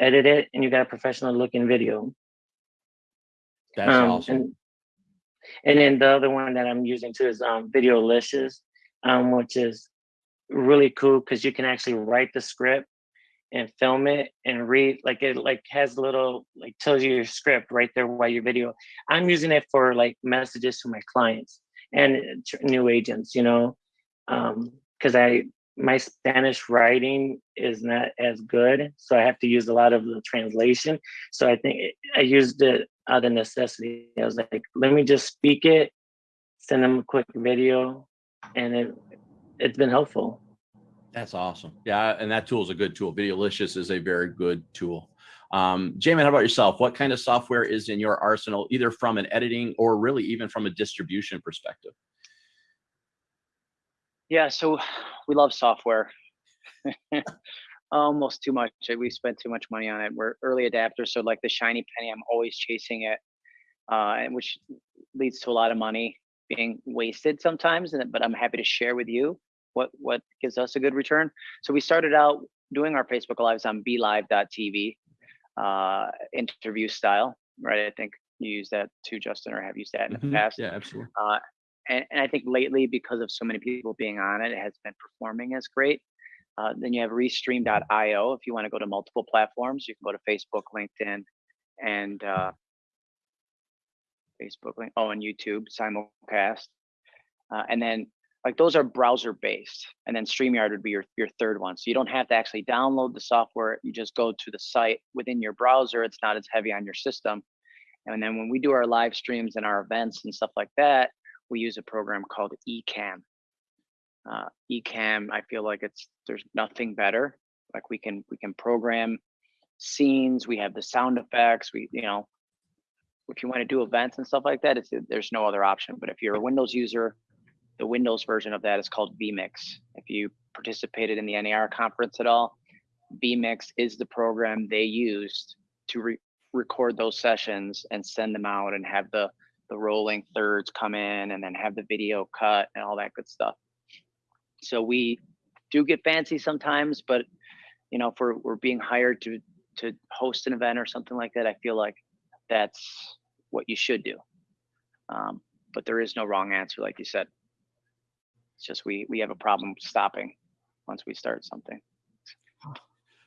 Speaker 4: edit it, and you got a professional looking video.
Speaker 5: That's
Speaker 4: Um,
Speaker 5: awesome.
Speaker 4: And, and then the other one that I'm using too is um, Videolicious, um, which is really cool because you can actually write the script and film it and read like it like has a little like tells you your script right there while your video. I'm using it for like messages to my clients and uh, new agents, you know, um because I my Spanish writing is not as good, so I have to use a lot of the translation. So I think I used it out of necessity. I was like, let me just speak it, send them a quick video, and it it's been helpful.
Speaker 5: That's awesome. Yeah, and that tool is a good tool. Videolicious is a very good tool. Um, J-Man, how about yourself? What kind of software is in your arsenal, either from an editing or really even from a distribution perspective?
Speaker 2: Yeah, so we love software. Almost too much. uh, We spend too much money on it. We're early adapters, so like the shiny penny, I'm always chasing it, uh, which leads to a lot of money being wasted sometimes. And but I'm happy to share with you what what gives us a good return. So we started out doing our Facebook lives on BeLive.tv, uh, interview style, right? I think you use that too, Justin, or have used that in the
Speaker 5: Mhm.
Speaker 2: past.
Speaker 5: Yeah, absolutely.
Speaker 2: Uh, and, and I think lately, because of so many people being on it, it has been performing as great. Uh, then you have Restream.io. If you want to go to multiple platforms, you can go to Facebook, LinkedIn, and uh, Facebook, oh, and YouTube simulcast. Uh, and then like those are browser based, and then StreamYard would be your your third one. So you don't have to actually download the software. You just go to the site within your browser. It's not as heavy on your system. And then when we do our live streams and our events and stuff like that, we use a program called Ecamm. Uh, Ecamm, I feel like it's there's nothing better. Like we can we can program scenes. We have the sound effects. We you know, if you want to do events and stuff like that, it's there's no other option. But if you're a Windows user, the Windows version of that is called vMix. If you participated in the NAR conference at all, vMix is the program they used to re- record those sessions and send them out and have the the rolling thirds come in and then have the video cut and all that good stuff. So we do get fancy sometimes, but you know, if we're, we're being hired to to host an event or something like that, I feel like that's what you should do. Um, but there is no wrong answer, like you said. It's just we we have a problem stopping once we start something.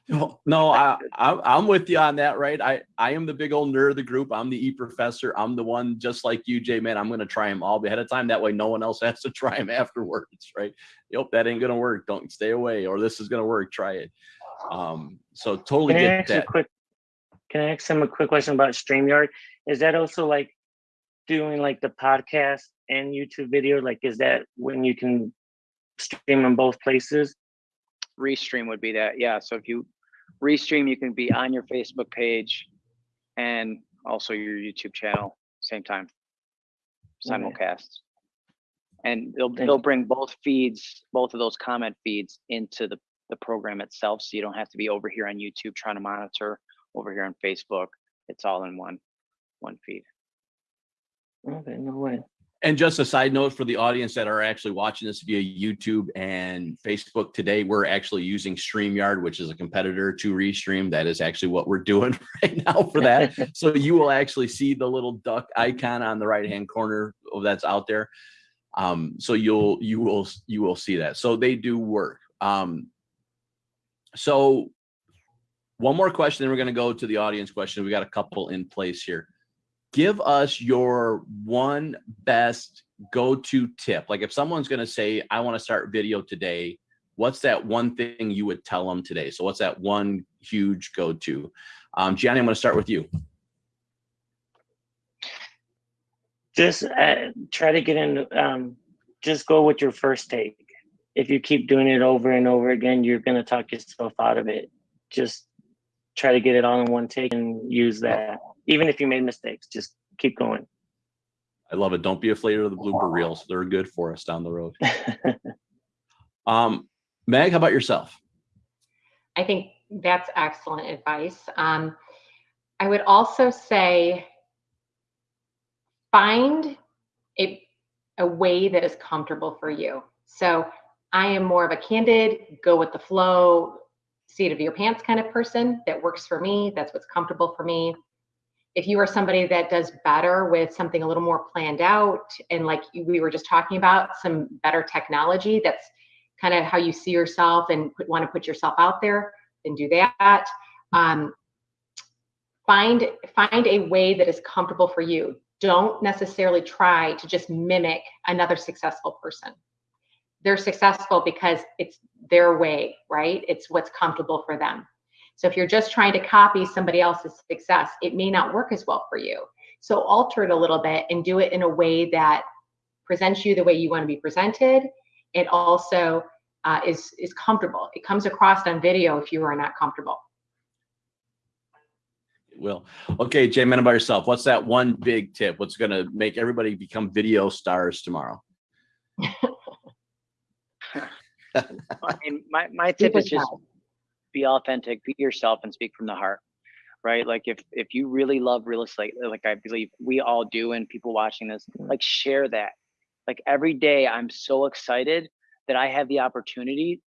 Speaker 5: No, no, I, I'm, I'm with you on that, right? I, I am the big old nerd of the group. I'm the E professor. I'm the one just like you, J-Man. I'm going to try them all ahead of time. That way, no one else has to try them afterwards, right? Yep, that ain't going to work. Don't stay away, or this is going to work. Try it. Um, so totally
Speaker 4: Can I
Speaker 5: get that.
Speaker 4: quick, can I ask him a quick question about StreamYard? Is that also like doing like the podcast and YouTube video? Like, is that when you can stream in both places?
Speaker 2: Restream would be that, yeah. So if you restream, you can be on your Facebook page and also your YouTube channel same time. Simulcast. And they'll they'll bring both feeds, both of those comment feeds into the the program itself, so you don't have to be over here on YouTube trying to monitor over here on Facebook. It's all in one one feed.
Speaker 4: Okay, no way.
Speaker 5: And just a side note for the audience that are actually watching this via YouTube and Facebook today, we're actually using StreamYard, which is a competitor to Restream. That is actually what we're doing right now for that. so you will actually see the little duck icon on the right hand corner of that's out there. Um, so you'll you will you will see that. So they do work. Um, so one more question, then we're going to go to the audience question. We got a couple in place here give us your one best go-to tip. Like if someone's going to say, I want to start video today, what's that one thing you would tell them today? So what's that one huge go-to? Um, Gianni, I'm going to start with you.
Speaker 4: Just uh, try to get in, um, just go with your first take. If you keep doing it over and over again, you're going to talk yourself out of it. Just try to get it all in one take and use that. Even if you made mistakes, just keep going.
Speaker 5: I love it. Don't be afraid of the blooper reels. They're good for us down the road. Um, Meg, how about yourself?
Speaker 3: I think that's excellent advice. Um, I would also say find a, a way that is comfortable for you. So I am more of a candid, go with the flow, seat of your pants kind of person that works for me. That's what's comfortable for me. If you are somebody that does better with something a little more planned out and like we were just talking about some better technology, that's kind of how you see yourself and put, want to put yourself out there, then do that. Um, find find a way that is comfortable for you. Don't necessarily try to just mimic another successful person. They're successful because it's their way, right? It's what's comfortable for them. So if you're just trying to copy somebody else's success, it may not work as well for you. So alter it a little bit and do it in a way that presents you the way you want to be presented. It also uh, is is comfortable. It comes across on video if you are not comfortable.
Speaker 5: It will. Okay, J-Man, about yourself. What's that one big tip? What's going to make everybody become video stars tomorrow?
Speaker 2: I mean, my, my tip is just be authentic, be yourself and speak from the heart. Right. Like if if you really love real estate, uh, like I believe we all do, and people watching this, mm. like share that. Like every day I'm so excited that I have the opportunity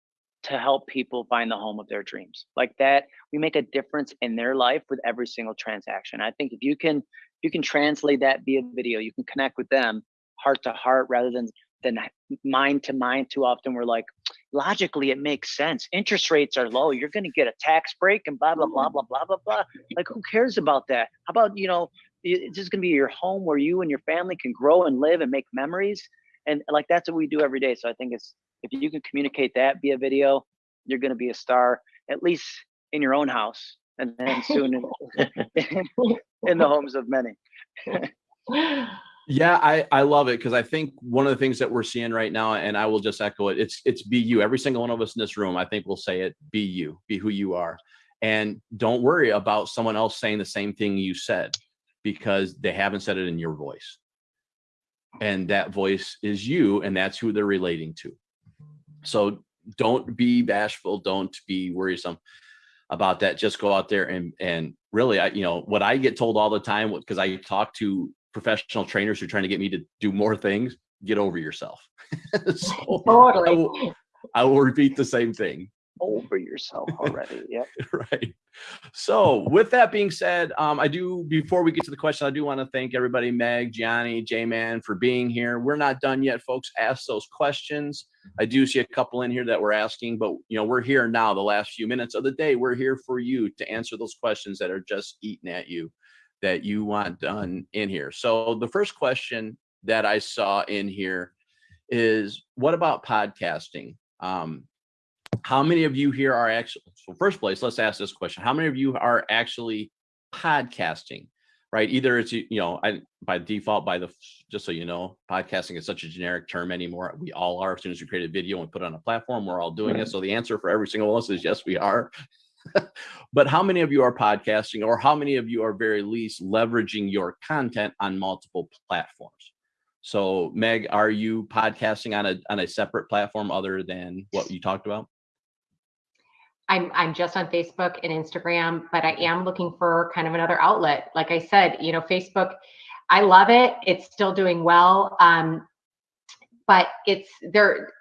Speaker 2: to help people find the home of their dreams. Like that, we make a difference in their life with every single transaction. I think if you can you can translate that via video, you can connect with them heart to heart rather than than mind to mind too often we're like logically it makes sense. Interest rates are low. You're going to get a tax break and blah blah blah mm. blah blah blah blah. Like who cares about that? How about you know it's just going to be your home where you and your family can grow and live and make memories? And like that's what we do every day. So i think it's if you can communicate that via video you're going to be a star at least in your own house and then soon in, in the homes of many
Speaker 5: Yeah, I, I love it because I think one of the things that we're seeing right now, and I will just echo it, it's it's be you. Every single one of us in this room, I think will say it, be you, be who you are. And don't worry about someone else saying the same thing you said because they haven't said it in your voice. and that voice is you and that's who they're relating to so don't be bashful don't be worrisome about that just go out there and and really i you know what i get told all the time because i talk to professional trainers who are trying to get me to do more things get over yourself so I
Speaker 3: Totally.
Speaker 5: will, I will repeat the same thing
Speaker 2: Over yourself already. Yep.
Speaker 5: right. So with that being said, um, I do, before we get to the question, I do want to thank everybody, Meg, Gianni, J-Man for being here. We're not done yet, folks. Ask those questions. I do see a couple in here that we're asking, but you know, we're here now the last few minutes of the day. We're here for you to answer those questions that are just eating at you that you want done in here. So the first question that I saw in here is what about podcasting? Um, how many of you here are actually so first place let's ask this question. How many of you are actually podcasting right? Either it's you know i by default by the just so you know podcasting is such a generic term anymore. We all are as soon as we create a video and put it on a platform we're all doing it. So the answer for every single one of us is yes we are but how many of you are podcasting or how many of you are very least leveraging your content on multiple platforms so meg are you podcasting on a on a separate platform other than what you talked about
Speaker 3: I'm I'm just on Facebook and Instagram, but I am looking for kind of another outlet. Like I said, you know, Facebook, I love it. It's still doing well. Um, but it's there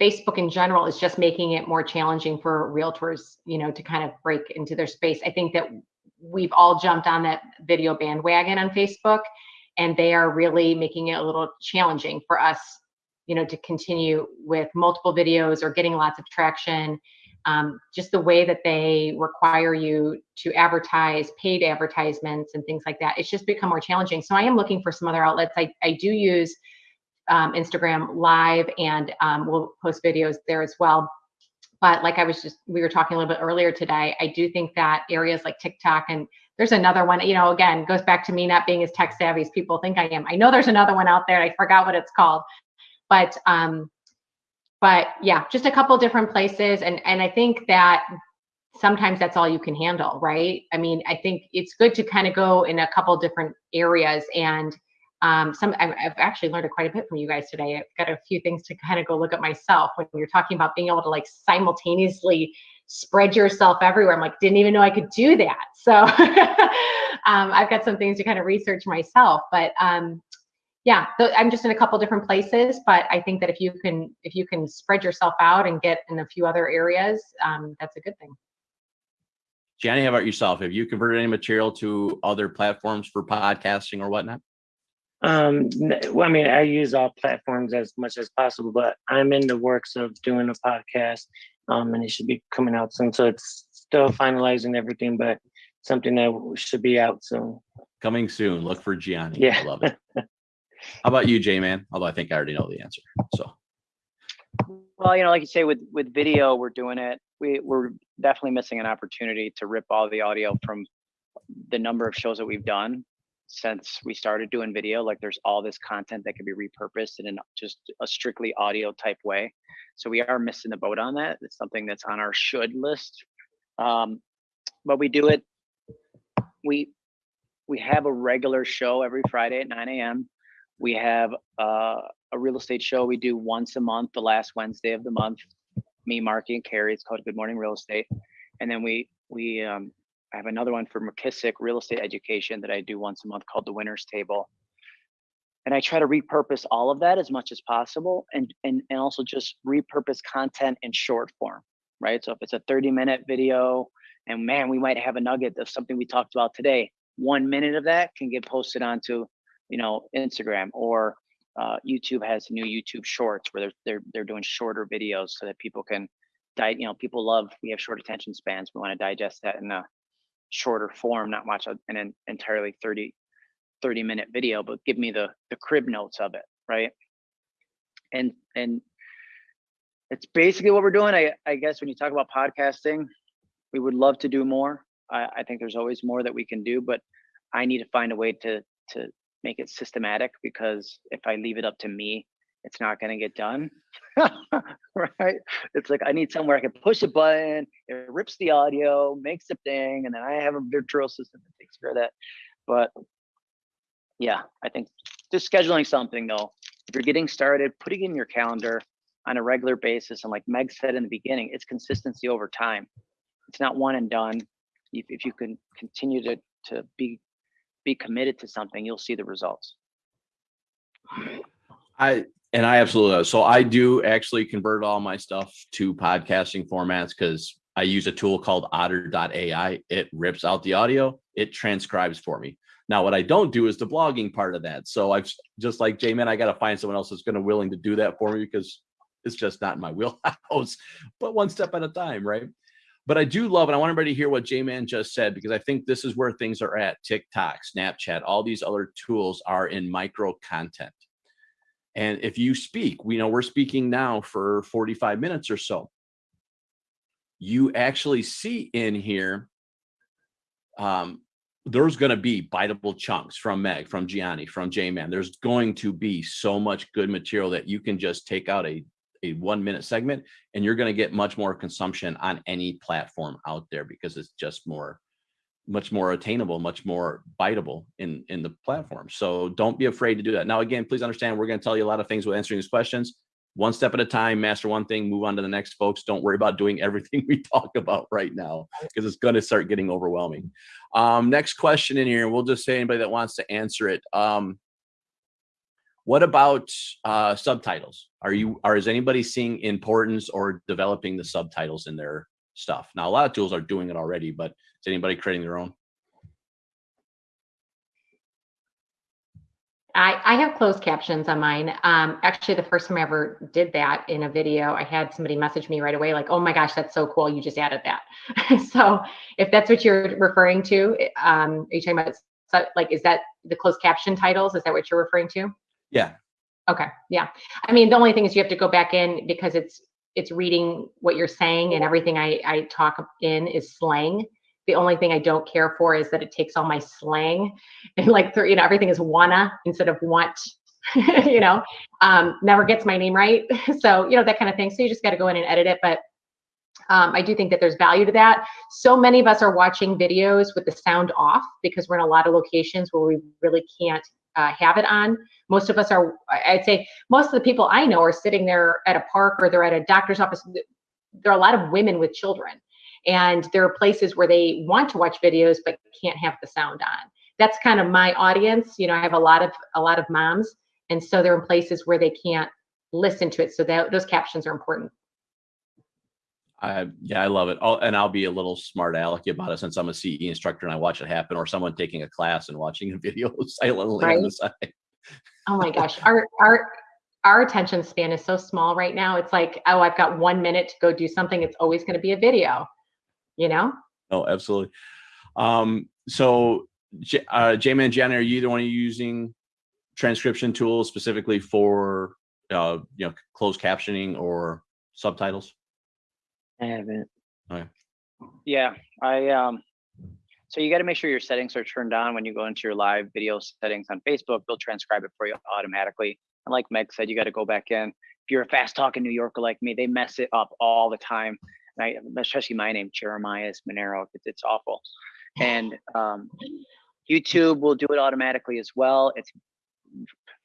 Speaker 3: Facebook in general is just making it more challenging for realtors, you know, to kind of break into their space. I think that we've all jumped on that video bandwagon on Facebook and they are really making it a little challenging for us, you know, to continue with multiple videos or getting lots of traction. Um, just the way that they require you to advertise paid advertisements and things like that it's just become more challenging. So i am looking for some other outlets. I, I do use um, instagram live and um, we'll post videos there as well. But like i was just we were talking a little bit earlier today i do think that areas like tiktok and there's another one you know again goes back to me not being as tech savvy as people think i am. I know there's another one out there i forgot what it's called. But um but yeah just a couple different places and and i think that sometimes that's all you can handle right? I mean i think it's good to kind of go in a couple different areas and um, some I've, actually learned quite a bit from you guys today i've got a few things to kind of go look at myself when you're talking about being able to like simultaneously spread yourself everywhere i'm like didn't even know i could do that so um, i've got some things to kind of research myself but um, yeah i'm just in a couple different places but i think that if you can if you can spread yourself out and get in a few other areas um, that's a good thing
Speaker 5: Gianni, how about yourself? Have you converted any material to other platforms for podcasting or whatnot?
Speaker 4: Um, well, I mean, I use all platforms as much as possible, but I'm in the works of doing a podcast, um, and it should be coming out soon. So it's still finalizing everything, but something that should be out soon.
Speaker 5: Coming soon. Look for Gianni.
Speaker 4: Yeah.
Speaker 5: I love it. How about you, J Man? Although I think I already know the answer. So
Speaker 2: Well, you know, like you say, with with video, we're doing it. We we're definitely missing an opportunity to rip all the audio from the number of shows that we've done since we started doing video. Like, there's all this content that can be repurposed in an, just a strictly audio type way. So we are missing the boat on that. It's something that's on our should list. Um, but we do it. We we have a regular show every Friday at 9 a.m. We have uh, a real estate show we do once a month, the last Wednesday of the month. Me, Marky, and Carrie. It's called Good Morning Real Estate. And then we we um, I have another one for McKissock Real Estate Education that I do once a month called the Winners Table. And I try to repurpose all of that as much as possible, and and and also just repurpose content in short form, right? So if it's a 30 minute video, and man, we might have a nugget of something we talked about today. One minute of that can get posted onto, you know, Instagram or uh, YouTube has new YouTube Shorts where they're they're they're doing shorter videos so that people can, you know, people love. We have short attention spans. We want to digest that in a shorter form, not watch an entirely 30 30 minute video, but give me the the crib notes of it, right? And and it's basically what we're doing. I I guess when you talk about podcasting, we would love to do more. I, I think there's always more that we can do, but I need to find a way to to make it systematic because if I leave it up to me, it's not going to get done. right? It's like I need somewhere I can push a button, it rips the audio, makes the thing, and then I have a virtual system that takes care of that. But yeah, I think just scheduling something though. If you're getting started, putting in your calendar on a regular basis, and like Meg said in the beginning, it's consistency over time. It's not one and done. If, if you can continue to to be be committed to something, you'll see the results.
Speaker 5: I and I absolutely so I do actually convert all my stuff to podcasting formats because I use a tool called otter.ai. It rips out the audio, it transcribes for me. Now, what I don't do is the blogging part of that. So I've just like J-Man, I got to find someone else that's going to willing to do that for me because it's just not in my wheelhouse, but one step at a time, right? But I do love, and I want everybody to hear what J-Man just said, because I think this is where things are at. TikTok, Snapchat, all these other tools are in micro content. And if you speak, we know we're speaking now for 45 minutes or so. You actually see in here, um, there's going to be biteable chunks from Meg, from Gianni, from J-Man. There's going to be so much good material that you can just take out a, a one minute segment and you're going to get much more consumption on any platform out there because it's just more, much more attainable, much more biteable in, in the platform. So don't be afraid to do that. Now, again, please understand, we're going to tell you a lot of things with answering these questions one step at a time, master one thing, move on to the next, folks. Don't worry about doing everything we talk about right now because it's going to start getting overwhelming. Um, next question in here, we'll just say anybody that wants to answer it. Um, what about uh, subtitles? Are you, or is anybody seeing importance or developing the subtitles in their stuff? Now, a lot of tools are doing it already, but is anybody creating their own?
Speaker 3: I, I have closed captions on mine. Um, actually, the first time I ever did that in a video, I had somebody message me right away, like, oh my gosh, that's so cool. You just added that. so if that's what you're referring to, um, are you talking about, so, like, is that the closed caption titles? Is that what you're referring to?
Speaker 5: Yeah.
Speaker 3: Okay. Yeah. I mean, the only thing is you have to go back in because it's, it's reading what you're saying and everything I, I talk in is slang. The only thing I don't care for is that it takes all my slang and like, you know, everything is wanna instead of want, you know, um, never gets my name right. So, you know, that kind of thing. So you just got to go in and edit it. But um, I do think that there's value to that. So many of us are watching videos with the sound off because we're in a lot of locations where we really can't uh, have it on. Most of us are, I'd say most of the people I know are sitting there at a park or they're at a doctor's office. There are a lot of women with children and there are places where they want to watch videos but can't have the sound on that's kind of my audience you know i have a lot of a lot of moms and so they're in places where they can't listen to it so that those captions are important
Speaker 5: I, yeah, I love it. Oh, and I'll be a little smart alecky about it since I'm a CE instructor and I watch it happen, or someone taking a class and watching a video silently right? on the side.
Speaker 3: oh my gosh, our our our attention span is so small right now. It's like, oh, I've got one minute to go do something. It's always going to be a video you know?
Speaker 5: Oh, absolutely. Um, so, uh, J-Man, Jen, are you either one of using transcription tools specifically for, uh, you know, closed captioning or subtitles?
Speaker 2: I haven't.
Speaker 5: Okay.
Speaker 2: Yeah, I, um, so you got to make sure your settings are turned on when you go into your live video settings on Facebook. They'll transcribe it for you automatically. And like Meg said, you got to go back in. If you're a fast talking New Yorker like me, they mess it up all the time. I, especially my name, Jeremiah Monero. It's, it's awful. And um, YouTube will do it automatically as well. It's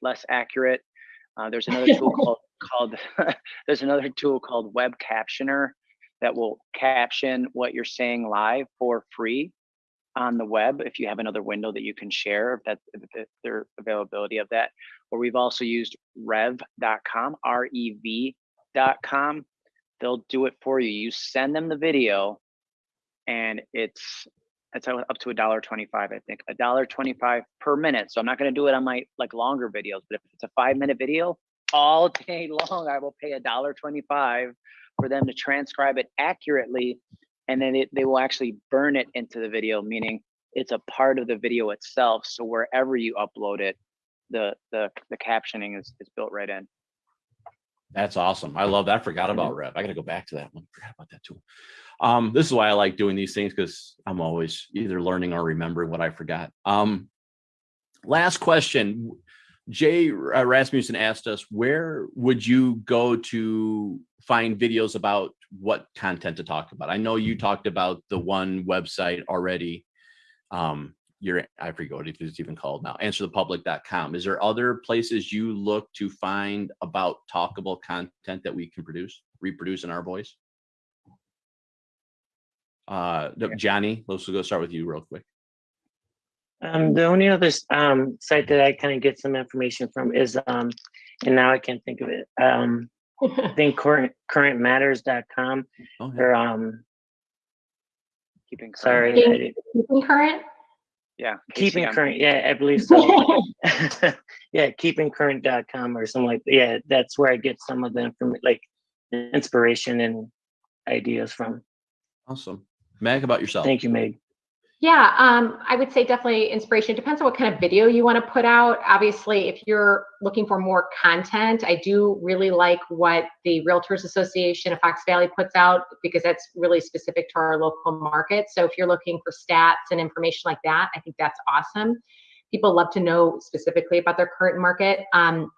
Speaker 2: less accurate. Uh, there's another tool called, called there's another tool called Web Captioner that will caption what you're saying live for free on the web if you have another window that you can share if that if their availability of that or we've also used rev.com r-e-v.com they'll do it for you. You send them the video and it's it's up to a dollar 25 i think. A dollar 25 per minute. So i'm not going to do it on my like longer videos but if it's a five minute video all day long i will pay a dollar 25 for them to transcribe it accurately and then it, they will actually burn it into the video meaning it's a part of the video itself. So wherever you upload it the the the captioning is, is built right in
Speaker 5: that's awesome. I love that. I forgot about Rev. I got to go back to that one. Forgot about that too. Um, this is why I like doing these things because I'm always either learning or remembering what I forgot. Um, last question. Jay uh, Rasmussen asked us, where would you go to find videos about what content to talk about? I know you talked about the one website already. Um, your I forget what it's even called now, answerthepublic.com. Is there other places you look to find about talkable content that we can produce, reproduce in our voice? Uh, no, Gianni, let's go start with you real quick.
Speaker 4: Um, the only other um site that I kind of get some information from is um, and now I can't think of it. Um, I think current currentmatters.com
Speaker 5: Oh, yeah.
Speaker 4: or um,
Speaker 2: Keeping current.
Speaker 4: sorry,
Speaker 3: Keeping-
Speaker 4: didn't-
Speaker 3: Keeping current?
Speaker 2: Yeah.
Speaker 4: keeping
Speaker 2: KCM.
Speaker 4: current. Yeah, I believe so. yeah, keepingcurrent.com or something like yeah. That's where I get some of the information, like inspiration and ideas from.
Speaker 5: Awesome. Meg, about yourself.
Speaker 4: Thank you, Meg.
Speaker 3: Yeah, um, I would say definitely inspiration. Depends on what kind of video you want to put out. Obviously, if you're looking for more content, I do really like what the Realtors Association of Fox Valley puts out because that's really specific to our local market. So if you're looking for stats and information like that, I think that's awesome. People love to know specifically about their current market. Um,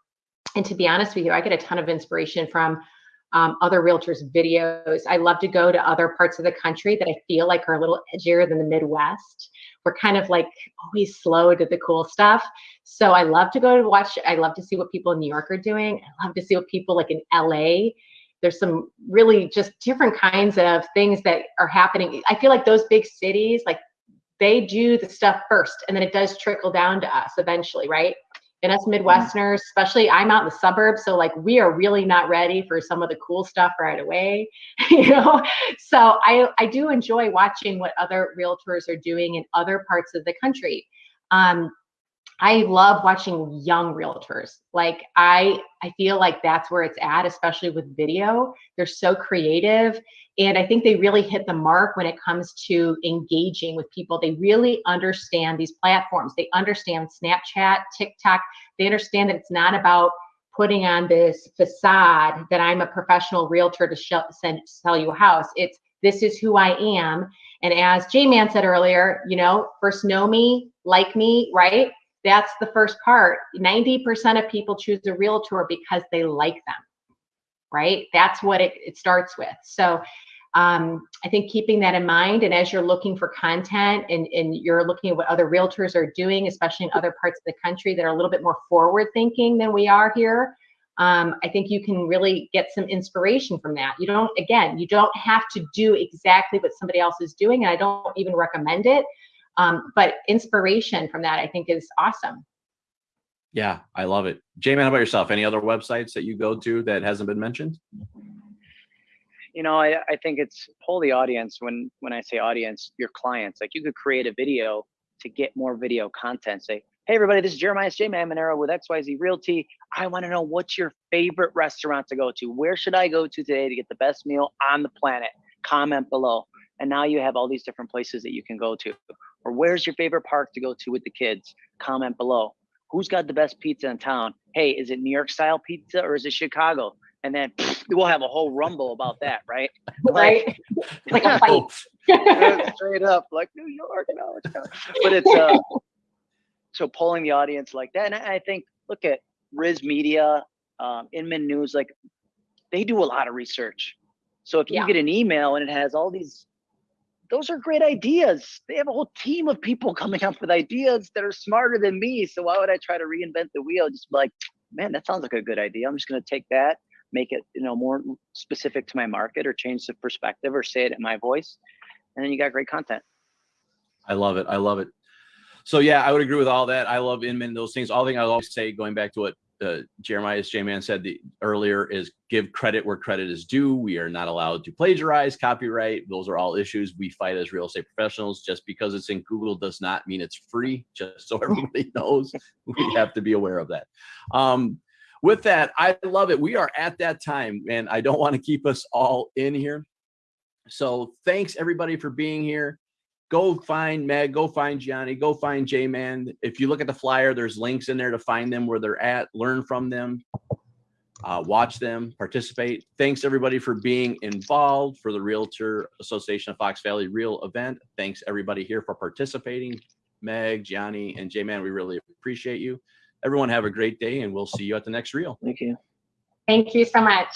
Speaker 3: and to be honest with you, I get a ton of inspiration from um, other realtors videos. I love to go to other parts of the country that I feel like are a little edgier than the Midwest. We're kind of like always slow to the cool stuff. So I love to go to watch, I love to see what people in New York are doing. I love to see what people like in LA. There's some really just different kinds of things that are happening. I feel like those big cities, like they do the stuff first and then it does trickle down to us eventually, right? And us Midwesterners, especially I'm out in the suburbs, so like we are really not ready for some of the cool stuff right away, you know. So I I do enjoy watching what other realtors are doing in other parts of the country. Um, I love watching young realtors. Like I I feel like that's where it's at, especially with video. They're so creative and I think they really hit the mark when it comes to engaging with people. They really understand these platforms. They understand Snapchat, TikTok. They understand that it's not about putting on this facade that I'm a professional realtor to send, sell you a house. It's this is who I am. And as J Man said earlier, you know, first know me, like me, right? That's the first part. 90% of people choose a realtor because they like them, right? That's what it, it starts with. So um, I think keeping that in mind, and as you're looking for content and, and you're looking at what other realtors are doing, especially in other parts of the country that are a little bit more forward thinking than we are here, um, I think you can really get some inspiration from that. You don't, again, you don't have to do exactly what somebody else is doing, and I don't even recommend it. Um, but inspiration from that, I think, is awesome.
Speaker 5: Yeah, I love it. J-Man, how about yourself? Any other websites that you go to that hasn't been mentioned?
Speaker 2: you know I, I think it's pull the audience when when i say audience your clients like you could create a video to get more video content say hey everybody this is jeremiah j man monero with xyz realty i want to know what's your favorite restaurant to go to where should i go to today to get the best meal on the planet comment below and now you have all these different places that you can go to or where's your favorite park to go to with the kids comment below who's got the best pizza in town hey is it new york style pizza or is it chicago and then we'll have a whole rumble about that, right?
Speaker 3: Right? It's like a fight.
Speaker 5: Oh,
Speaker 2: Straight up, like New York, no, it's not. but it's uh, so polling the audience like that, and I I think look at RISMedia, um, Inman News, like they do a lot of research. So if you
Speaker 3: Yeah.
Speaker 2: get an email and it has all these, those are great ideas. They have a whole team of people coming up with ideas that are smarter than me. So why would I try to reinvent the wheel? Just like, man, that sounds like a good idea. I'm just going to take that make it you know more specific to my market or change the perspective or say it in my voice and then you got great content
Speaker 5: I love it. I love it. So yeah, I would agree with all that. I love Inman, those things. All thing I always say, going back to what uh, Jeremiah's J-Man said the, earlier, is give credit where credit is due. We are not allowed to plagiarize, copyright. Those are all issues we fight as real estate professionals. Just because it's in Google does not mean it's free. Just so everybody knows, we have to be aware of that. Um, with that, I love it. We are at that time, and I don't want to keep us all in here. So thanks everybody for being here. Go find Meg, go find Gianni, go find J-Man. If you look at the flyer, there's links in there to find them where they're at, learn from them, uh, watch them, participate. Thanks everybody for being involved for the Realtor Association of Fox Valley Real event. Thanks everybody here for participating. Meg, Gianni, and J-Man, we really appreciate you. Everyone have a great day and we'll see you at the next reel.
Speaker 4: Thank you.
Speaker 3: Thank you so much.